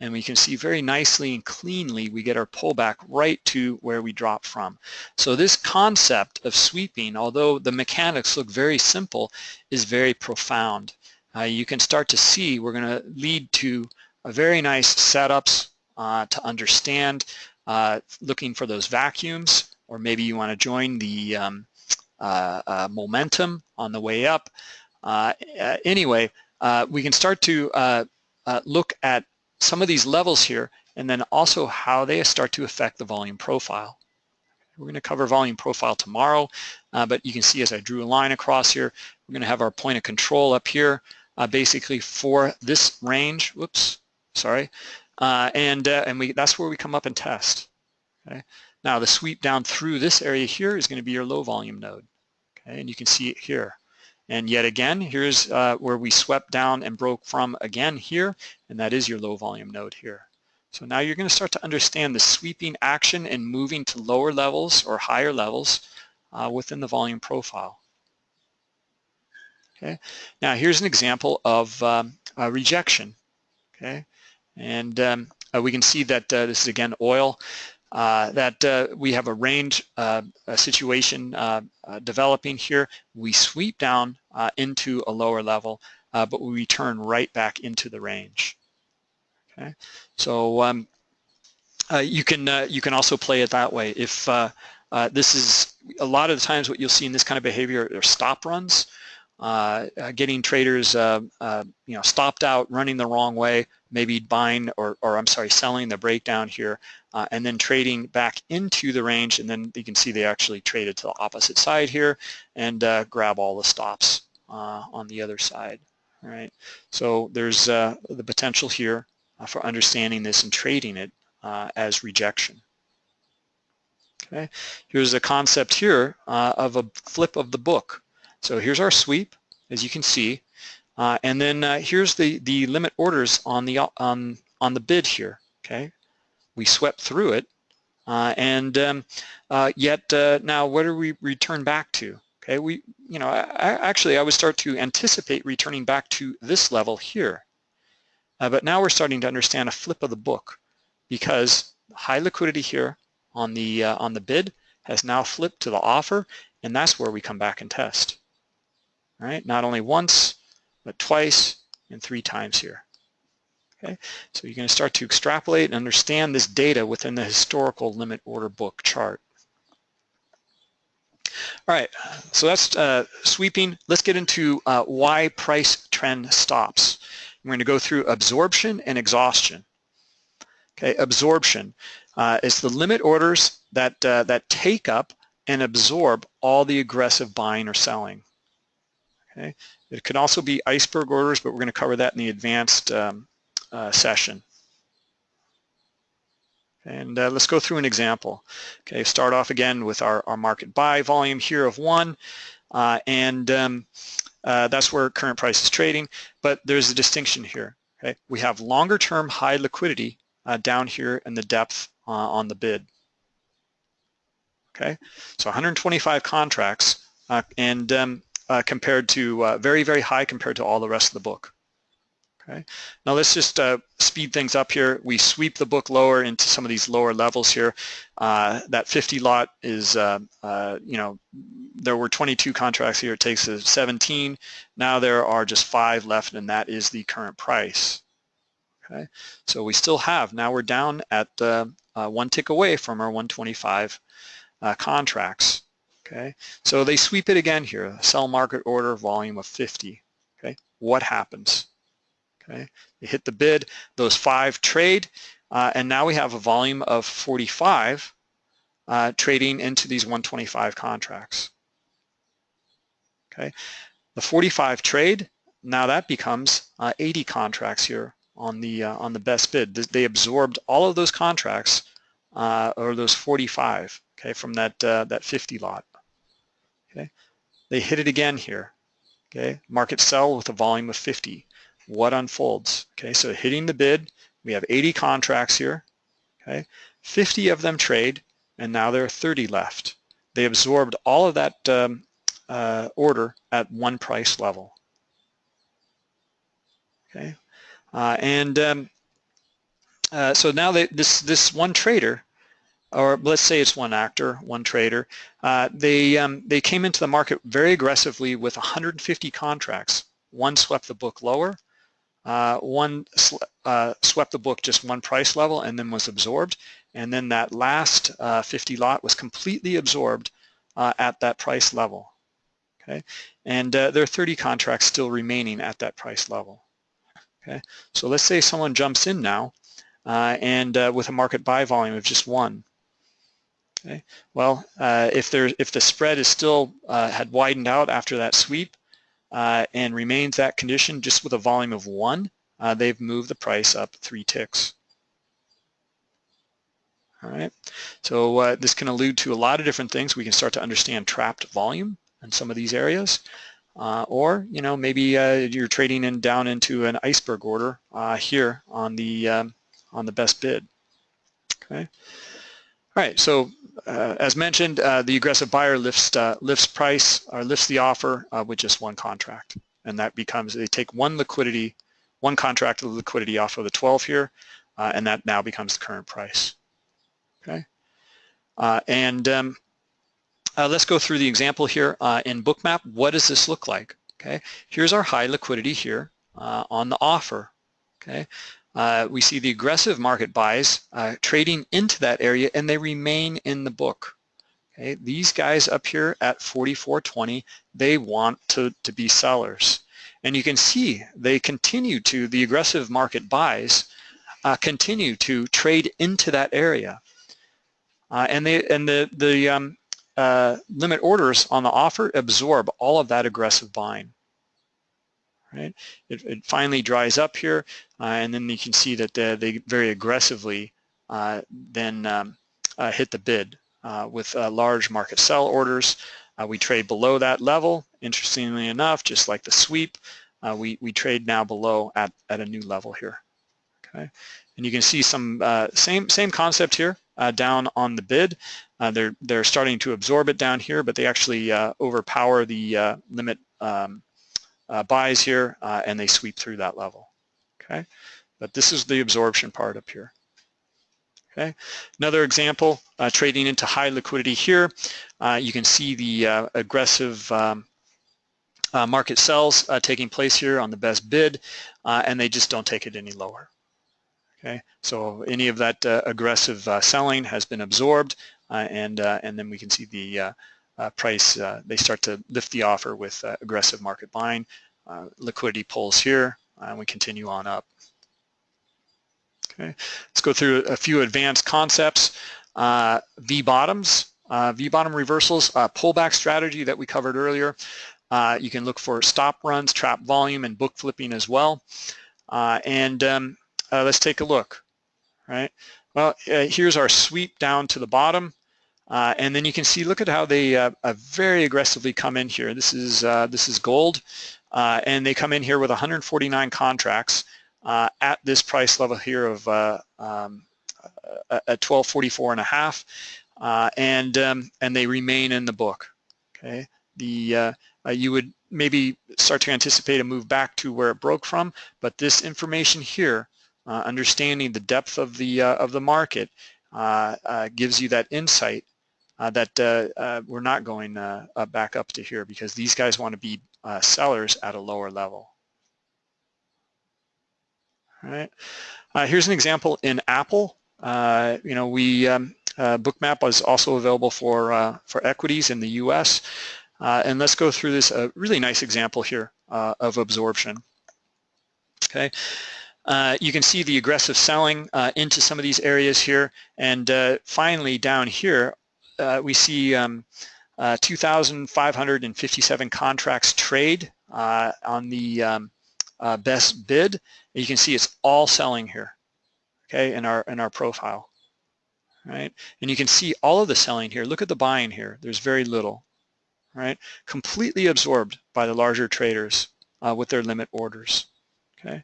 And we can see very nicely and cleanly we get our pullback right to where we drop from. So this concept of sweeping, although the mechanics look very simple, is very profound. Uh, you can start to see we're going to lead to a very nice setups uh, to understand uh, looking for those vacuums or maybe you want to join the um, momentum on the way up. Uh, anyway, we can start to look at some of these levels here and then also how they start to affect the volume profile. We're going to cover volume profile tomorrow, uh, but you can see as I drew a line across here, we're going to have our point of control up here, uh, basically for this range. Whoops, sorry, uh, and and we that's where we come up and test. Okay, now the sweep down through this area here is going to be your low volume node. Okay, and you can see it here. And yet again, here's uh, where we swept down and broke from again here, and that is your low volume node here. So now you're going to start to understand the sweeping action and moving to lower levels or higher levels uh, within the volume profile. Okay, now here's an example of um, rejection. Okay, and um, uh, we can see that uh, this is again oil uh, that uh, we have a range uh, a situation uh, uh, developing here. We sweep down uh, into a lower level, but we return right back into the range. Okay, so um, you can you can also play it that way. If this is a lot of the times what you'll see in this kind of behavior are stop runs. Getting traders, you know, stopped out, running the wrong way, maybe buying or, or I'm sorry, selling the breakdown here, uh, and then trading back into the range, and then you can see they actually traded to the opposite side here and uh, grab all the stops uh, on the other side. All right, so there's the potential here for understanding this and trading it as rejection. Okay, here's a concept here uh, of a flip of the book. So here's our sweep, as you can see, uh, and then uh, here's the the limit orders on the on on the bid here. Okay, we swept through it, uh, and um, uh, yet uh, now what do we return back to? Okay, we you know I, actually I would start to anticipate returning back to this level here, uh, but now we're starting to understand a flip of the book because high liquidity here on the on the bid has now flipped to the offer, and that's where we come back and test right? Not only once, but twice and three times here. Okay, so you're going to start to extrapolate and understand this data within the historical limit order book chart. All right, so that's uh, sweeping. Let's get into uh, why price trend stops. We're going to go through absorption and exhaustion. Okay, absorption uh, is the limit orders that uh, that take up and absorb all the aggressive buying or selling. Okay, it can also be iceberg orders, but we're going to cover that in the advanced um, uh, session. And uh, let's go through an example. Okay, start off again with our, our market buy volume here of one, uh, and um, uh, that's where current price is trading. But there's a distinction here. Okay, we have longer term high liquidity uh, down here in the depth uh, on the bid. Okay, so 125 contracts and um, uh, compared to uh, very, very high compared to all the rest of the book. Okay. Now let's just uh, speed things up here. We sweep the book lower into some of these lower levels here. Uh, that 50 lot is, uh, uh you know, there were 22 contracts here. It takes us 17. Now there are just five left, and that is the current price. Okay. So we still have. Now we're down at uh, uh, one tick away from our 125 contracts. Okay. So they sweep it again here. Sell market order volume of 50. Okay. What happens? Okay, you hit the bid, those five trade, uh, and now we have a volume of 45 uh, trading into these 125 contracts. Okay, the 45 trade, now that becomes uh, 80 contracts here on the uh, on the best bid. They absorbed all of those contracts uh, or those 45, okay, from that uh, that 50 lot. Okay, they hit it again here. Okay, market sell with a volume of 50 what unfolds. Okay, so hitting the bid, we have 80 contracts here. Okay, 50 of them trade, and now there are 30 left. They absorbed all of that um, uh, order at one price level. Okay, uh, and um, uh, so now they, this this one trader, or let's say it's one actor, one trader, uh, they um, they came into the market very aggressively with 150 contracts. One swept the book lower, uh, one uh, swept the book just one price level and then was absorbed. And then that last uh, 50 lot was completely absorbed uh, at that price level. Okay, and uh, there are 30 contracts still remaining at that price level. Okay, so let's say someone jumps in now uh, and with a market buy volume of just one. Okay, well, if there if the spread is still had widened out after that sweep, uh, and remains that condition just with a volume of one, uh, they've moved the price up three ticks. All right, so uh, this can allude to a lot of different things. We can start to understand trapped volume in some of these areas. Uh, or, you know, maybe uh, you're trading in down into an iceberg order uh, here on the, um, on the best bid. Okay. All right, so uh, as mentioned, uh, the aggressive buyer lifts uh, lifts price or lifts the offer uh, with just one contract, and that becomes they take one liquidity, one contract of liquidity off of the 12 here, uh, and that now becomes the current price. Okay, uh, and um, let's go through the example here in Bookmap. What does this look like? Okay, here's our high liquidity here on the offer. Okay, uh, we see the aggressive market buys uh, trading into that area and they remain in the book. Okay, these guys up here at 44.20, they want to, to be sellers. And you can see they continue to, the aggressive market buys uh, continue to trade into that area. Uh, and they and the, the um, uh, limit orders on the offer absorb all of that aggressive buying right? It, it finally dries up here, and then you can see that they, very aggressively uh, then um, uh, hit the bid uh, with uh, large market sell orders. Uh, we trade below that level. Interestingly enough, just like the sweep, we, we trade now below at, at a new level here. Okay, and you can see some same same concept here down on the bid. they're they're starting to absorb it down here, but they actually overpower the limit um, uh, buys here uh, and they sweep through that level. Okay, but this is the absorption part up here. Okay, another example, uh, trading into high liquidity here. Uh, you can see the uh, aggressive um, uh, market sells taking place here on the best bid, and they just don't take it any lower. Okay, so any of that aggressive selling has been absorbed, and and then we can see the uh, price, uh, they start to lift the offer with uh, aggressive market buying. liquidity pulls here, and we continue on up. Okay, let's go through a few advanced concepts. V-bottoms, V-bottom reversals, pullback strategy that we covered earlier. Uh, you can look for stop runs, trap volume, and book flipping as well. Uh, and um, uh, let's take a look, right? Well, here's our sweep down to the bottom. Uh, and then you can see, look at how they uh, uh very aggressively come in here. This is uh, this is gold, uh, and they come in here with 149 contracts at this price level here of um, at 1244 and a half, and um, and they remain in the book. Okay, the uh, uh, you would maybe start to anticipate a move back to where it broke from, but this information here, uh, understanding the depth of the uh, of the market, uh, uh, gives you that insight that we're not going back up to here because these guys want to be sellers at a lower level. All right. here's an example in Apple. you know, we um, Bookmap is also available for for equities in the U.S. Uh, and let's go through this a really nice example here uh, of absorption. Okay, uh, you can see the aggressive selling uh, into some of these areas here, and uh, finally down here uh, we see um, 2,557 contracts trade on the um, best bid. You can see it's all selling here, okay, in our in our profile, right? And you can see all of the selling here. Look at the buying here. There's very little right? Completely absorbed by the larger traders uh, with their limit orders, okay?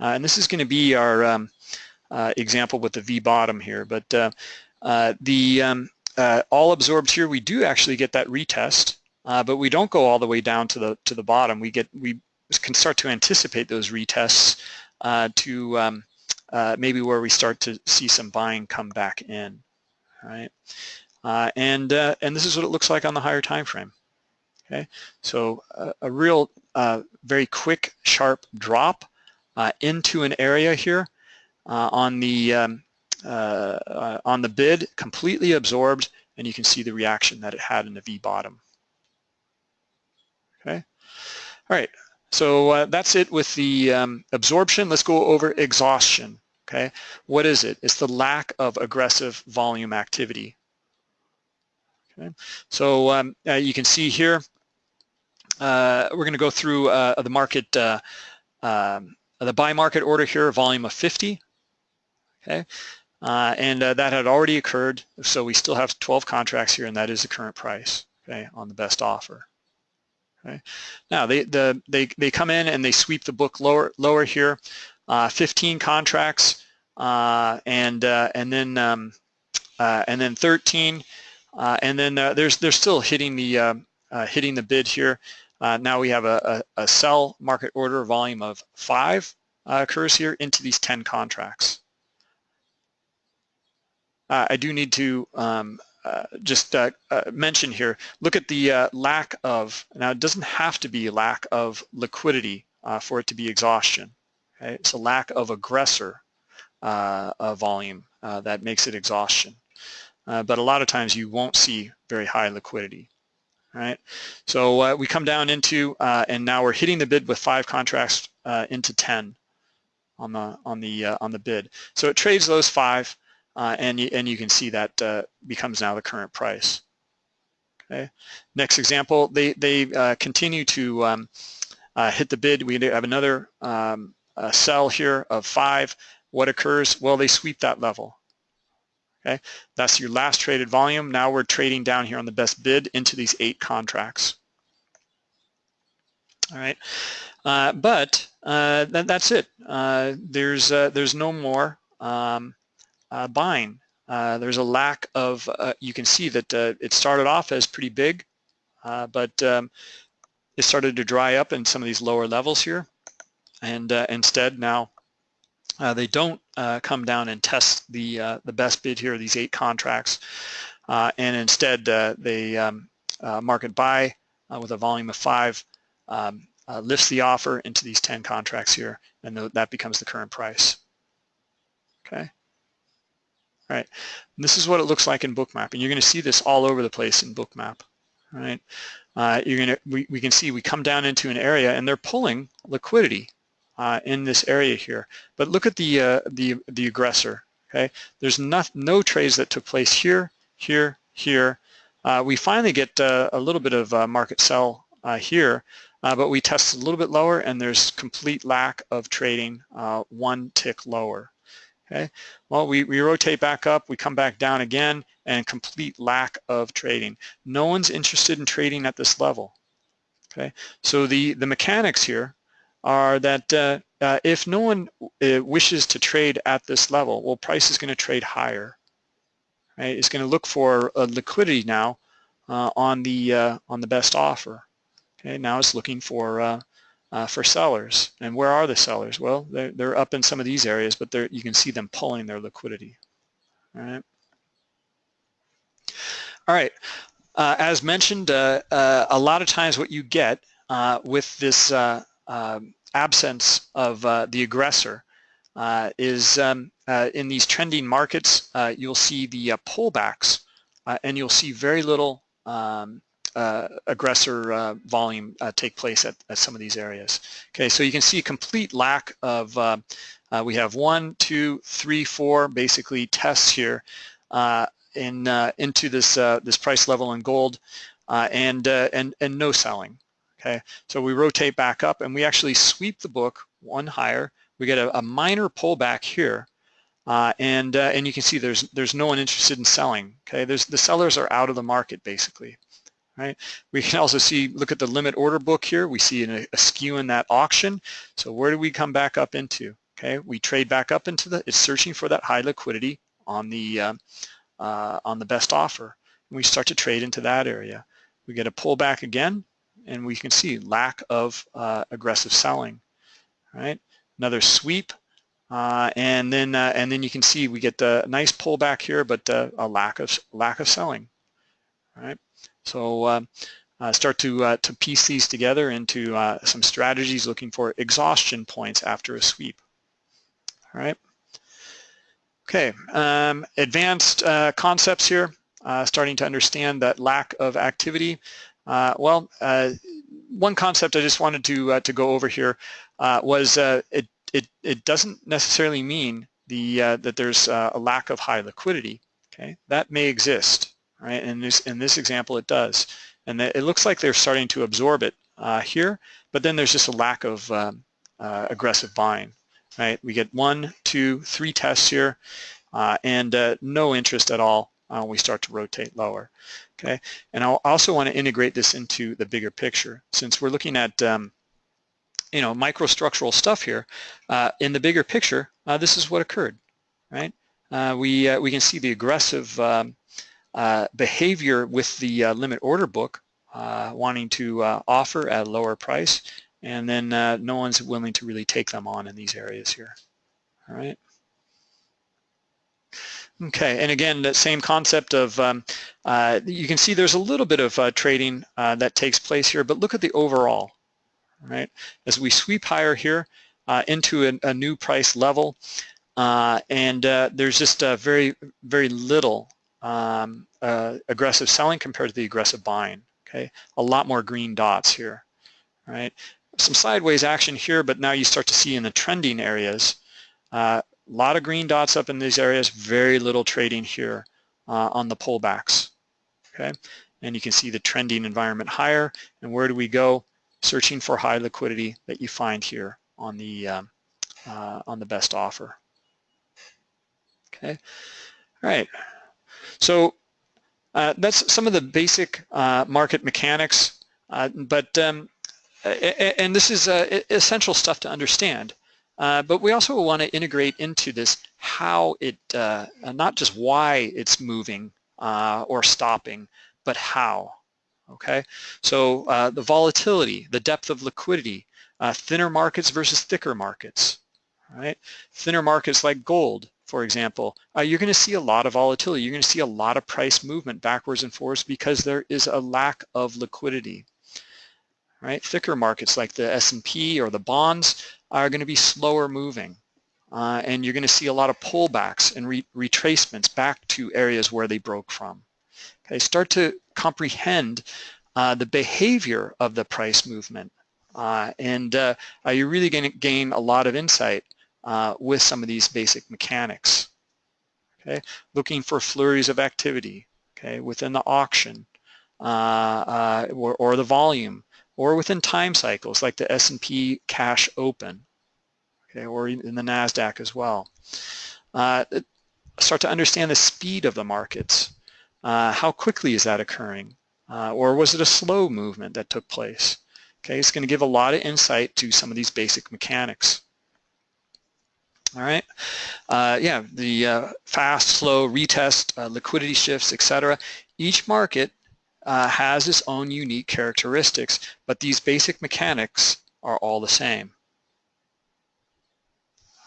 Uh, and this is going to be our um, uh, example with the V bottom here, but uh, uh, the um, uh, all absorbed here, we do actually get that retest, but we don't go all the way down to the to the bottom. We get we can start to anticipate those retests to um, maybe where we start to see some buying come back in, right? Uh, and, uh, and this is what it looks like on the higher time frame. Okay, so uh, a real uh, very quick, sharp drop uh, into an area here uh, on the um, on the bid, completely absorbed, and you can see the reaction that it had in the V bottom. Okay, all right. So that's it with the um, absorption. Let's go over exhaustion. Okay, what is it? It's the lack of aggressive volume activity. Okay, so um, uh, you can see here, uh, we're going to go through uh, the market, uh, um, the buy market order here, volume of 50. Okay, uh, and uh, that had already occurred, so we still have 12 contracts here, and that is the current price. Okay, on the best offer. Okay, now they the they they come in and they sweep the book lower lower here, 15 contracts, and and then um, and then 13 uh, and then uh, there's they're still hitting the uh, uh hitting the bid here. Uh, now we have a, a, a, sell market order volume of five uh, occurs here into these 10 contracts. I do need to um, just mention here, look at the lack of, now it doesn't have to be lack of liquidity for it to be exhaustion. Okay? It's a lack of aggressor volume that makes it exhaustion uh, but a lot of times you won't see very high liquidity. Right, so uh, we come down into, uh, and now we're hitting the bid with five contracts uh, into 10 on the on the uh, on the bid. So it trades those five, uh, and you, and you can see that becomes now the current price. Okay, next example, they they continue to um, hit the bid. We have another um, sell here of five. What occurs? Well, they sweep that level. Okay, that's your last traded volume. Now we're trading down here on the best bid into these eight contracts. All right, uh, but uh, that, that's it. Uh, there's uh, there's no more um, uh, buying. Uh, there's a lack of. you can see that it started off as pretty big, but um, it started to dry up in some of these lower levels here, and instead now uh, they don't uh, come down and test the uh, the best bid here, these eight contracts, uh, and instead uh, they um, uh, market buy with a volume of five, um, lifts the offer into these 10 contracts here, and th that becomes the current price. Okay. Right. And this is what it looks like in Bookmap, and you're going to see this all over the place in Bookmap. Right. you're going to we, we can see we come down into an area, and they're pulling liquidity uh, in this area here. But look at the, uh, the, the aggressor, okay? There's not, no trades that took place here, here, here. Uh, we finally get uh, a little bit of uh, market sell uh, here, but we test a little bit lower and there's complete lack of trading one tick lower. Okay, well, we, we rotate back up, we come back down again, and complete lack of trading. No one's interested in trading at this level. Okay, so the, the mechanics here are that uh, uh, if no one uh, wishes to trade at this level, well, price is going to trade higher. Right? It's going to look for liquidity now uh, on the uh, on the best offer. Okay, now it's looking for uh, for sellers. And where are the sellers? Well, they're, they're up in some of these areas, but you can see them pulling their liquidity. All right. All right. Uh, as mentioned, uh, uh, a lot of times what you get uh, with this uh, um, absence of the aggressor is um, in these trending markets, you'll see the pullbacks and you'll see very little um, uh, aggressor uh, volume uh, take place at, at, some of these areas. Okay, so you can see complete lack of, uh, uh, we have one, two, three, four basically tests here in into this this price level in gold and, and, and no selling. Okay, so we rotate back up and we actually sweep the book one higher. We get a, a minor pullback here uh, and uh, and you can see there's there's no one interested in selling. Okay, there's the sellers are out of the market basically right? We can also see, look at the limit order book here. We see an, a skew in that auction. So where do we come back up into? Okay, we trade back up into the, it's searching for that high liquidity on the, uh, uh, on the best offer. And we start to trade into that area. We get a pullback again, and we can see lack of uh, aggressive selling, right? Another sweep, uh, and then uh, and then you can see we get the nice pullback here, but uh, a lack of lack of selling, right? So uh, uh, start to, uh, to piece these together into uh, some strategies looking for exhaustion points after a sweep. All right. Okay, um, advanced uh, concepts here, uh, starting to understand that lack of activity. well, one concept I just wanted to to go over here was it, it, it doesn't necessarily mean the that there's a lack of high liquidity. Okay, that may exist right? And this, in this example, it does. And it looks like they're starting to absorb it uh, here, but then there's just a lack of um, uh, aggressive buying, right? We get one, two, three tests here, uh, and uh, no interest at all when we start to rotate lower, okay? And I also want to integrate this into the bigger picture. Since we're looking at um, you know, microstructural stuff here, uh, in the bigger picture, uh, this is what occurred, right? we, we can see the aggressive um, uh, behavior with the uh, limit order book uh, wanting to uh, offer at a lower price and then uh, no one's willing to really take them on in these areas here. All right. Okay, and again, the same concept of, um, you can see there's a little bit of trading that takes place here, but look at the overall, right? As we sweep higher here into a, a, new price level, and there's just a very, very little um, uh, aggressive selling compared to the aggressive buying. Okay, a lot more green dots here, right? Some sideways action here, but now you start to see in the trending areas, a uh, lot of green dots up in these areas, very little trading here uh, on the pullbacks. Okay, and you can see the trending environment higher. And where do we go? Searching for high liquidity that you find here on the um, uh, on the best offer. Okay, all right. So uh, that's some of the basic uh, market mechanics, uh, but um, and this is uh, essential stuff to understand. Uh, but we also want to integrate into this how it, uh, not just why it's moving or stopping, but how. Okay, so the volatility, the depth of liquidity, thinner markets versus thicker markets. Right, thinner markets like gold for example, uh, you're going to see a lot of volatility. You're going to see a lot of price movement backwards and forwards because there is a lack of liquidity. Right? Thicker markets like the S&P or the bonds are going to be slower moving. Uh, and you're going to see a lot of pullbacks and re retracements back to areas where they broke from. Okay, start to comprehend uh, the behavior of the price movement. Uh, and uh, you're really going to gain a lot of insight uh, with some of these basic mechanics. Okay, looking for flurries of activity. Okay, within the auction uh, uh, or, or the volume, or within time cycles like the S&P Cash Open. Okay, or in the Nasdaq as well. Uh, start to understand the speed of the markets. Uh, how quickly is that occurring? Uh, or was it a slow movement that took place? Okay, it's going to give a lot of insight to some of these basic mechanics. All right. Uh, yeah, the uh, fast, slow, retest, uh, liquidity shifts, etc. Each market uh, has its own unique characteristics, but these basic mechanics are all the same.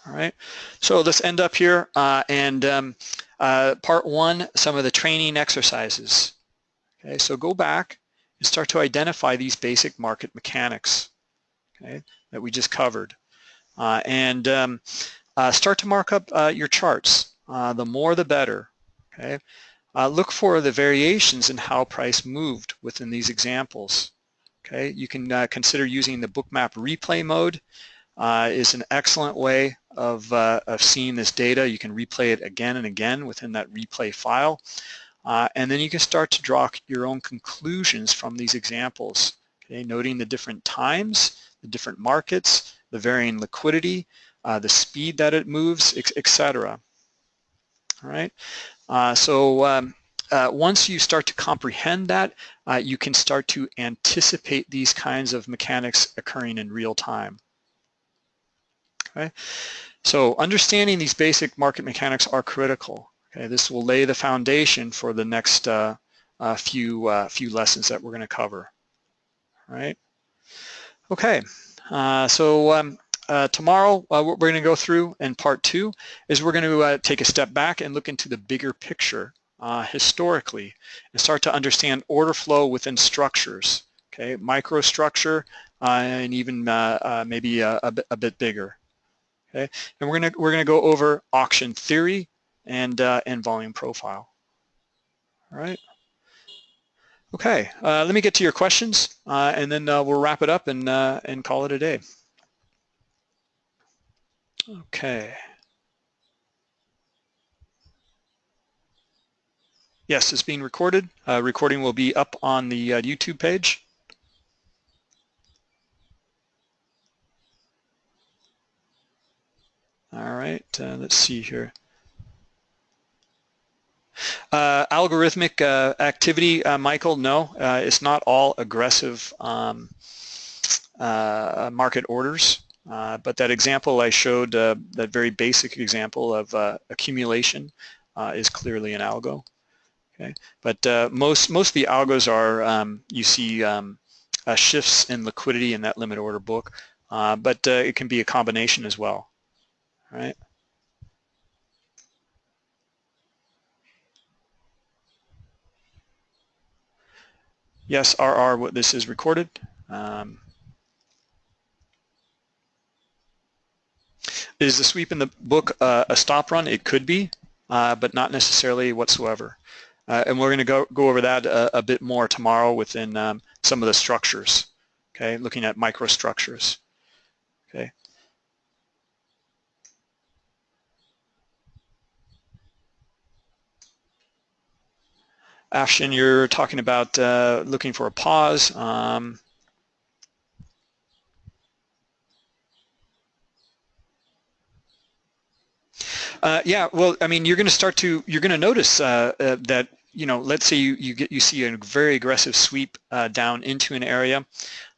All right, so let's end up here uh, and um, uh, part one, some of the training exercises. Okay, so go back and start to identify these basic market mechanics okay, that we just covered. Uh, and um, uh, start to mark up uh, your charts. Uh, the more the better. Okay, Look for the variations in how price moved within these examples. Okay, you can consider using the bookmap replay mode uh, is an excellent way of, uh, of seeing this data. You can replay it again and again within that replay file. Uh, and then you can start to draw your own conclusions from these examples, okay, noting the different times, the different markets, the varying liquidity, uh, the speed that it moves, etc. All right, uh, so um, uh, once you start to comprehend that, uh, you can start to anticipate these kinds of mechanics occurring in real time. Okay, so understanding these basic market mechanics are critical. Okay, this will lay the foundation for the next uh, uh, few few lessons that we're going to cover. All right. Okay, so um, uh, tomorrow uh, what we're going to go through in part two is we're going to take a step back and look into the bigger picture historically and start to understand order flow within structures. Okay, microstructure and even maybe a, a, bit, a bit bigger. Okay, and we're gonna we're gonna go over auction theory and uh, and volume profile. All right. Okay, uh, let me get to your questions, uh, and then uh, we'll wrap it up and uh, and call it a day. Okay. Yes, it's being recorded. Uh, recording will be up on the YouTube page. All right, uh, let's see here. Uh, algorithmic uh, activity, uh, Michael, no, uh, it's not all aggressive um, uh, market orders, Uh, but that example I showed, uh, that very basic example of uh, accumulation is clearly an algo. Okay, but most most of the algos are um, you see um, shifts in liquidity in that limit order book, but it can be a combination as well right? Yes, RR, what this is recorded. Um, is the sweep in the book uh, a stop run? It could be, uh, but not necessarily whatsoever. Uh, and we're going to go, go over that a, a, bit more tomorrow within um, some of the structures, okay, looking at microstructures, okay. Ashton, you're talking about uh, looking for a pause. Um, uh, yeah, well, I mean, you're going to start to, you're going to notice uh, uh, that, you know, let's say you, you get, you see a very aggressive sweep uh, down into an area.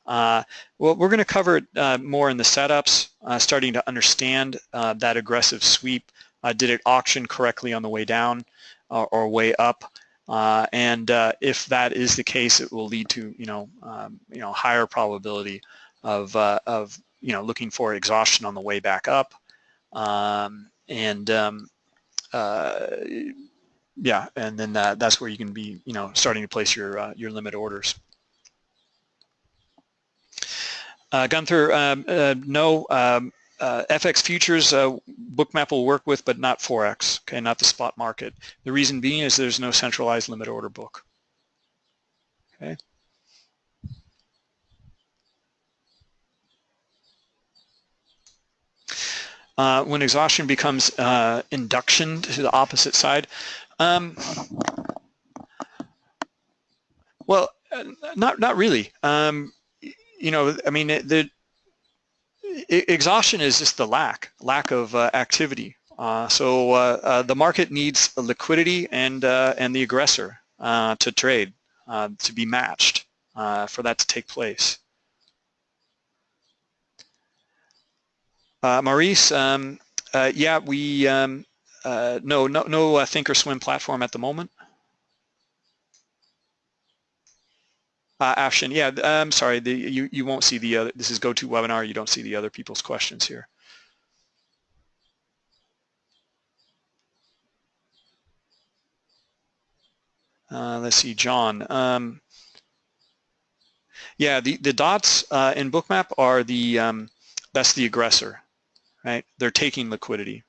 Uh, well, we're going to cover it more in the setups, starting to understand that aggressive sweep. did it auction correctly on the way down or way up? Uh, and uh, if that is the case, it will lead to you know um, you know higher probability of uh, of you know looking for exhaustion on the way back up, um, and um, uh, yeah, and then that's where you can be you know starting to place your uh, your limit orders. Uh, Gunther, um, no, um, uh, FX futures uh, Bookmap will work with, but not Forex, okay, not the spot market. The reason being is there's no centralized limit order book. Okay. Uh, when exhaustion becomes uh, induction to the opposite side, um, well, uh, not not really. Um, you know, I mean, the exhaustion is just the lack, lack of uh, activity. Uh, so the market needs liquidity and and the aggressor to trade, to be matched for that to take place. Maurice, um, yeah, we um, no no no Thinkorswim platform at the moment. Uh, yeah, I'm sorry, the, you, you won't see the other, this is GoToWebinar, you don't see the other people's questions here. Uh, let's see, John. Um, yeah, the, the dots uh, in Bookmap are the, um, that's the aggressor, right? They're taking liquidity.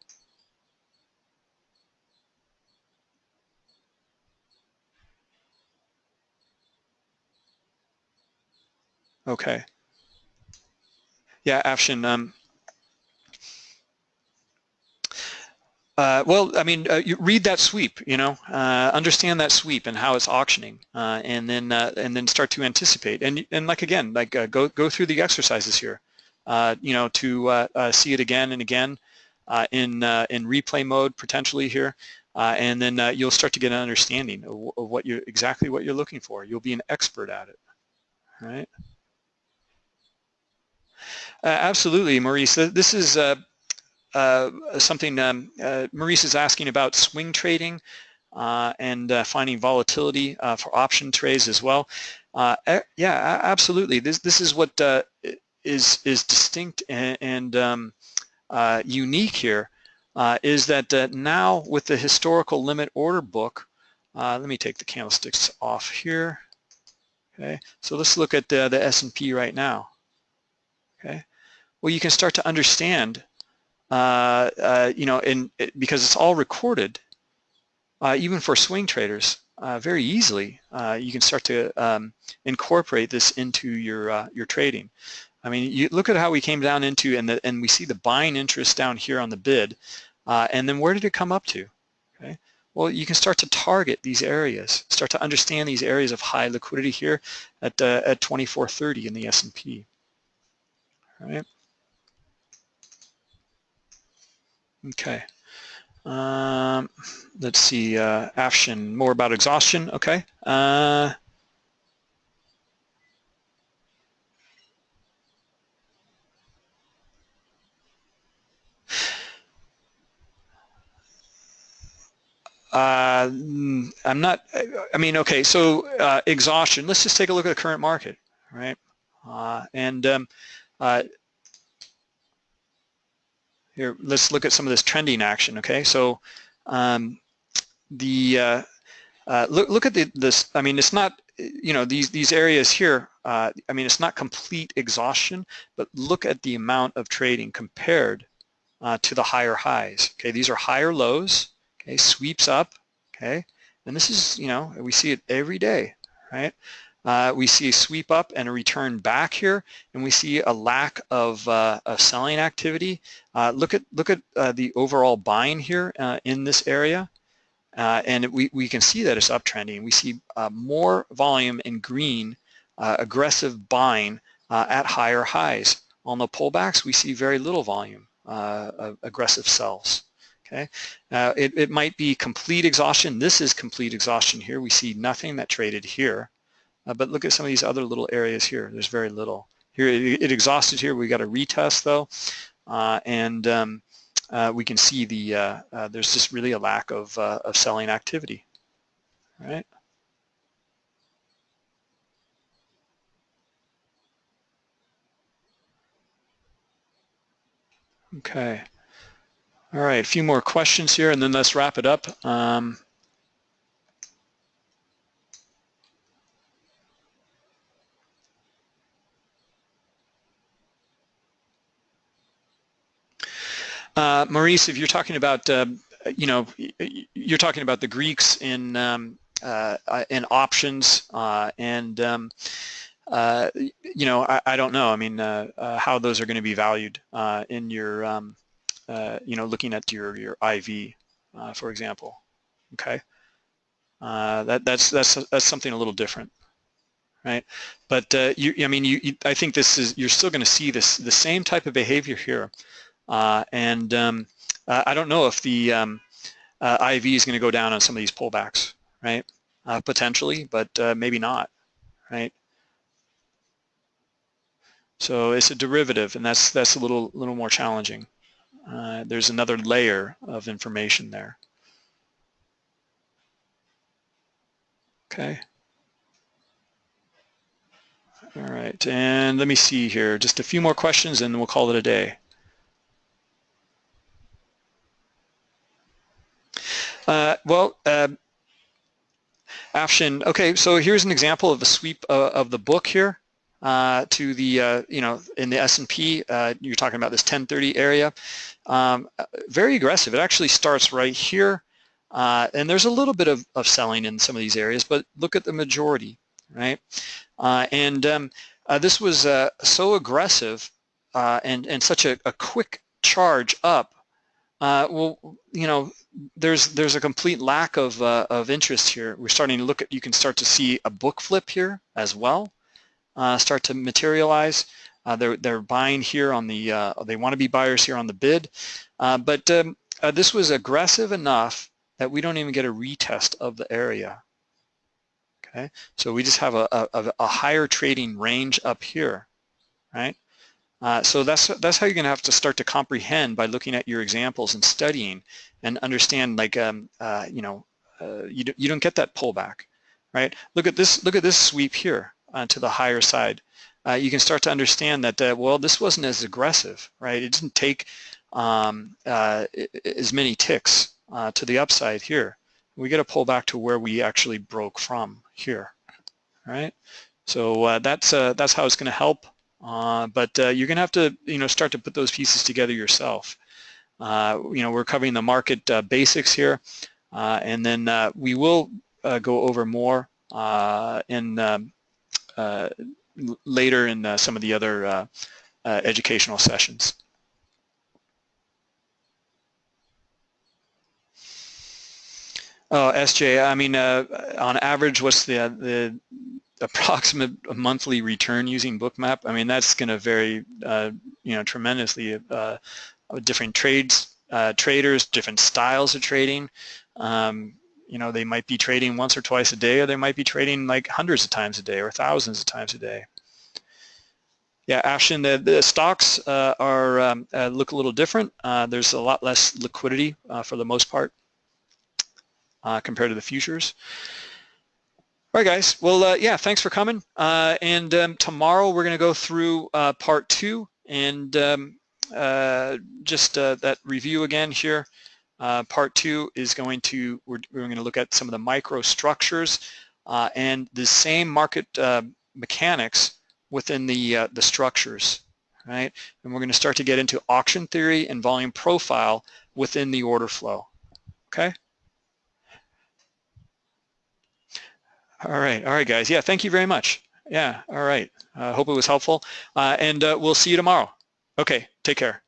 Okay. Yeah, Afshin. Um, uh, well, I mean, uh, you read that sweep, you know, uh, understand that sweep and how it's auctioning, uh, and then uh, and then start to anticipate. And and like again, like uh, go go through the exercises here, Uh, you know, to uh, uh, see it again and again in in replay mode potentially here, and then you'll start to get an understanding of, of what you exactly what you're looking for. You'll be an expert at it, right? Uh, absolutely, Maurice. This is uh, uh, something um, Maurice is asking about swing trading and finding volatility for option trades as well. yeah, absolutely. This this is what is is distinct and, and um, unique here. is that now with the historical limit order book, let me take the candlesticks off here. Okay, so let's look at the, the S&P right now. Okay, well, you can start to understand, uh, uh, you know, in, it, because it's all recorded, uh, even for swing traders, uh, very easily, uh, you can start to um, incorporate this into your uh, your trading. I mean, you look at how we came down into, and the, and we see the buying interest down here on the bid, and then where did it come up to? Okay. Well, you can start to target these areas, start to understand these areas of high liquidity here at at 2430 in the S&P. All right. Okay. Um, let's see, uh, Afshin, more about exhaustion. Okay. Uh, Uh, I'm not, I mean, okay, so uh, exhaustion, let's just take a look at the current market, right? Uh, and um, uh, here, let's look at some of this trending action, okay? So um, the, uh, uh, look, look at the, this, I mean, it's not, you know, these, these areas here, uh, I mean, it's not complete exhaustion, but look at the amount of trading compared uh, to the higher highs, okay? These are higher lows, okay? Sweeps up, okay? And this is, you know, we see it every day, right? Uh, we see a sweep up and a return back here, and we see a lack of, uh, of selling activity. Uh, look at look at uh, the overall buying here uh, in this area, uh, and we, we can see that it's uptrending. We see more volume in green, aggressive buying at higher highs. On the pullbacks, we see very little volume, aggressive sells. Okay, it, it might be complete exhaustion. This is complete exhaustion here. We see nothing that traded here. Uh, but look at some of these other little areas here. There's very little. Here it, it exhausted here. We got a retest though, uh, and um, uh, we can see the uh, uh, there's just really a lack of uh, of selling activity. All right. Okay. All right, a few more questions here, and then let's wrap it up. Um, Uh, Maurice, if you're talking about, uh, you know, you're talking about the Greeks in um, uh, in options uh, and, um, uh, you know, I, I, don't know. I mean, uh, how those are going to be valued in your, um, you know, looking at your your IV, for example. Okay, that that's that's that's something a little different right? But uh, you, I mean, you, you, I think this is you're still going to see this the same type of behavior here, uh, and um, I don't know if the um, uh, IV is going to go down on some of these pullbacks, right? Uh, potentially, but uh, maybe not, right? So it's a derivative, and that's that's a little little more challenging. Uh, there's another layer of information there. Okay. All right, and let me see here. Just a few more questions and we'll call it a day. Uh, well, uh, Afshin, okay, so here's an example of a sweep uh, of the book here uh, to the, uh, you know, in the S&P, uh, you're talking about this 1030 area. Um, very aggressive. It actually starts right here. Uh, and there's a little bit of, of selling in some of these areas, but look at the majority, right? Uh, and um, uh, this was so aggressive and, and such a, a quick charge up well, you know, there's there's a complete lack of of interest here. We're starting to look at. You can start to see a book flip here as well start to materialize. Uh, they're, they're buying here on the, uh, they want to be buyers here on the bid. Uh, but um, uh, this was aggressive enough that we don't even get a retest of the area. Okay, so we just have a, a, a higher trading range up here, right? Uh, so that's that's how you're going to have to start to comprehend by looking at your examples and studying and understand like um, uh, you know uh, you, do, you don't get that pullback right look at this look at this sweep here uh, to the higher side, uh, you can start to understand that, uh, well, this wasn't as aggressive, right? It didn't take um, uh, as many ticks uh, to the upside here. We got to pull back to where we actually broke from here, right? So uh, that's that's how it's going to help. but you're going to have to, you know, start to put those pieces together yourself. you know, we're covering the market basics here, and then we will go over more in um, Uh, later in uh, some of the other uh, uh educational sessions. Oh, SJ, I mean, uh, on average, what's the, the approximate monthly return using Bookmap? I mean, that's going to vary, you know, tremendously. different trades, traders, different styles of trading. Um, you know, they might be trading once or twice a day, or they might be trading like hundreds of times a day or thousands of times a day. Yeah, Ashton, the, the stocks uh, are um, uh, look a little different. Uh, there's a lot less liquidity uh, for the most part uh, compared to the futures. All right, guys. Well, uh, yeah, thanks for coming. and um, tomorrow we're going to go through part two and um, just that review again here. Uh, part two is going to, we're, we're, going to look at some of the microstructures uh, and the same market uh, mechanics within the, uh, the structures, right? And we're going to start to get into auction theory and volume profile within the order flow, okay? All right, all right, guys. Yeah, thank you very much. Yeah, all right. I uh, hope it was helpful. And we'll see you tomorrow. Okay, take care.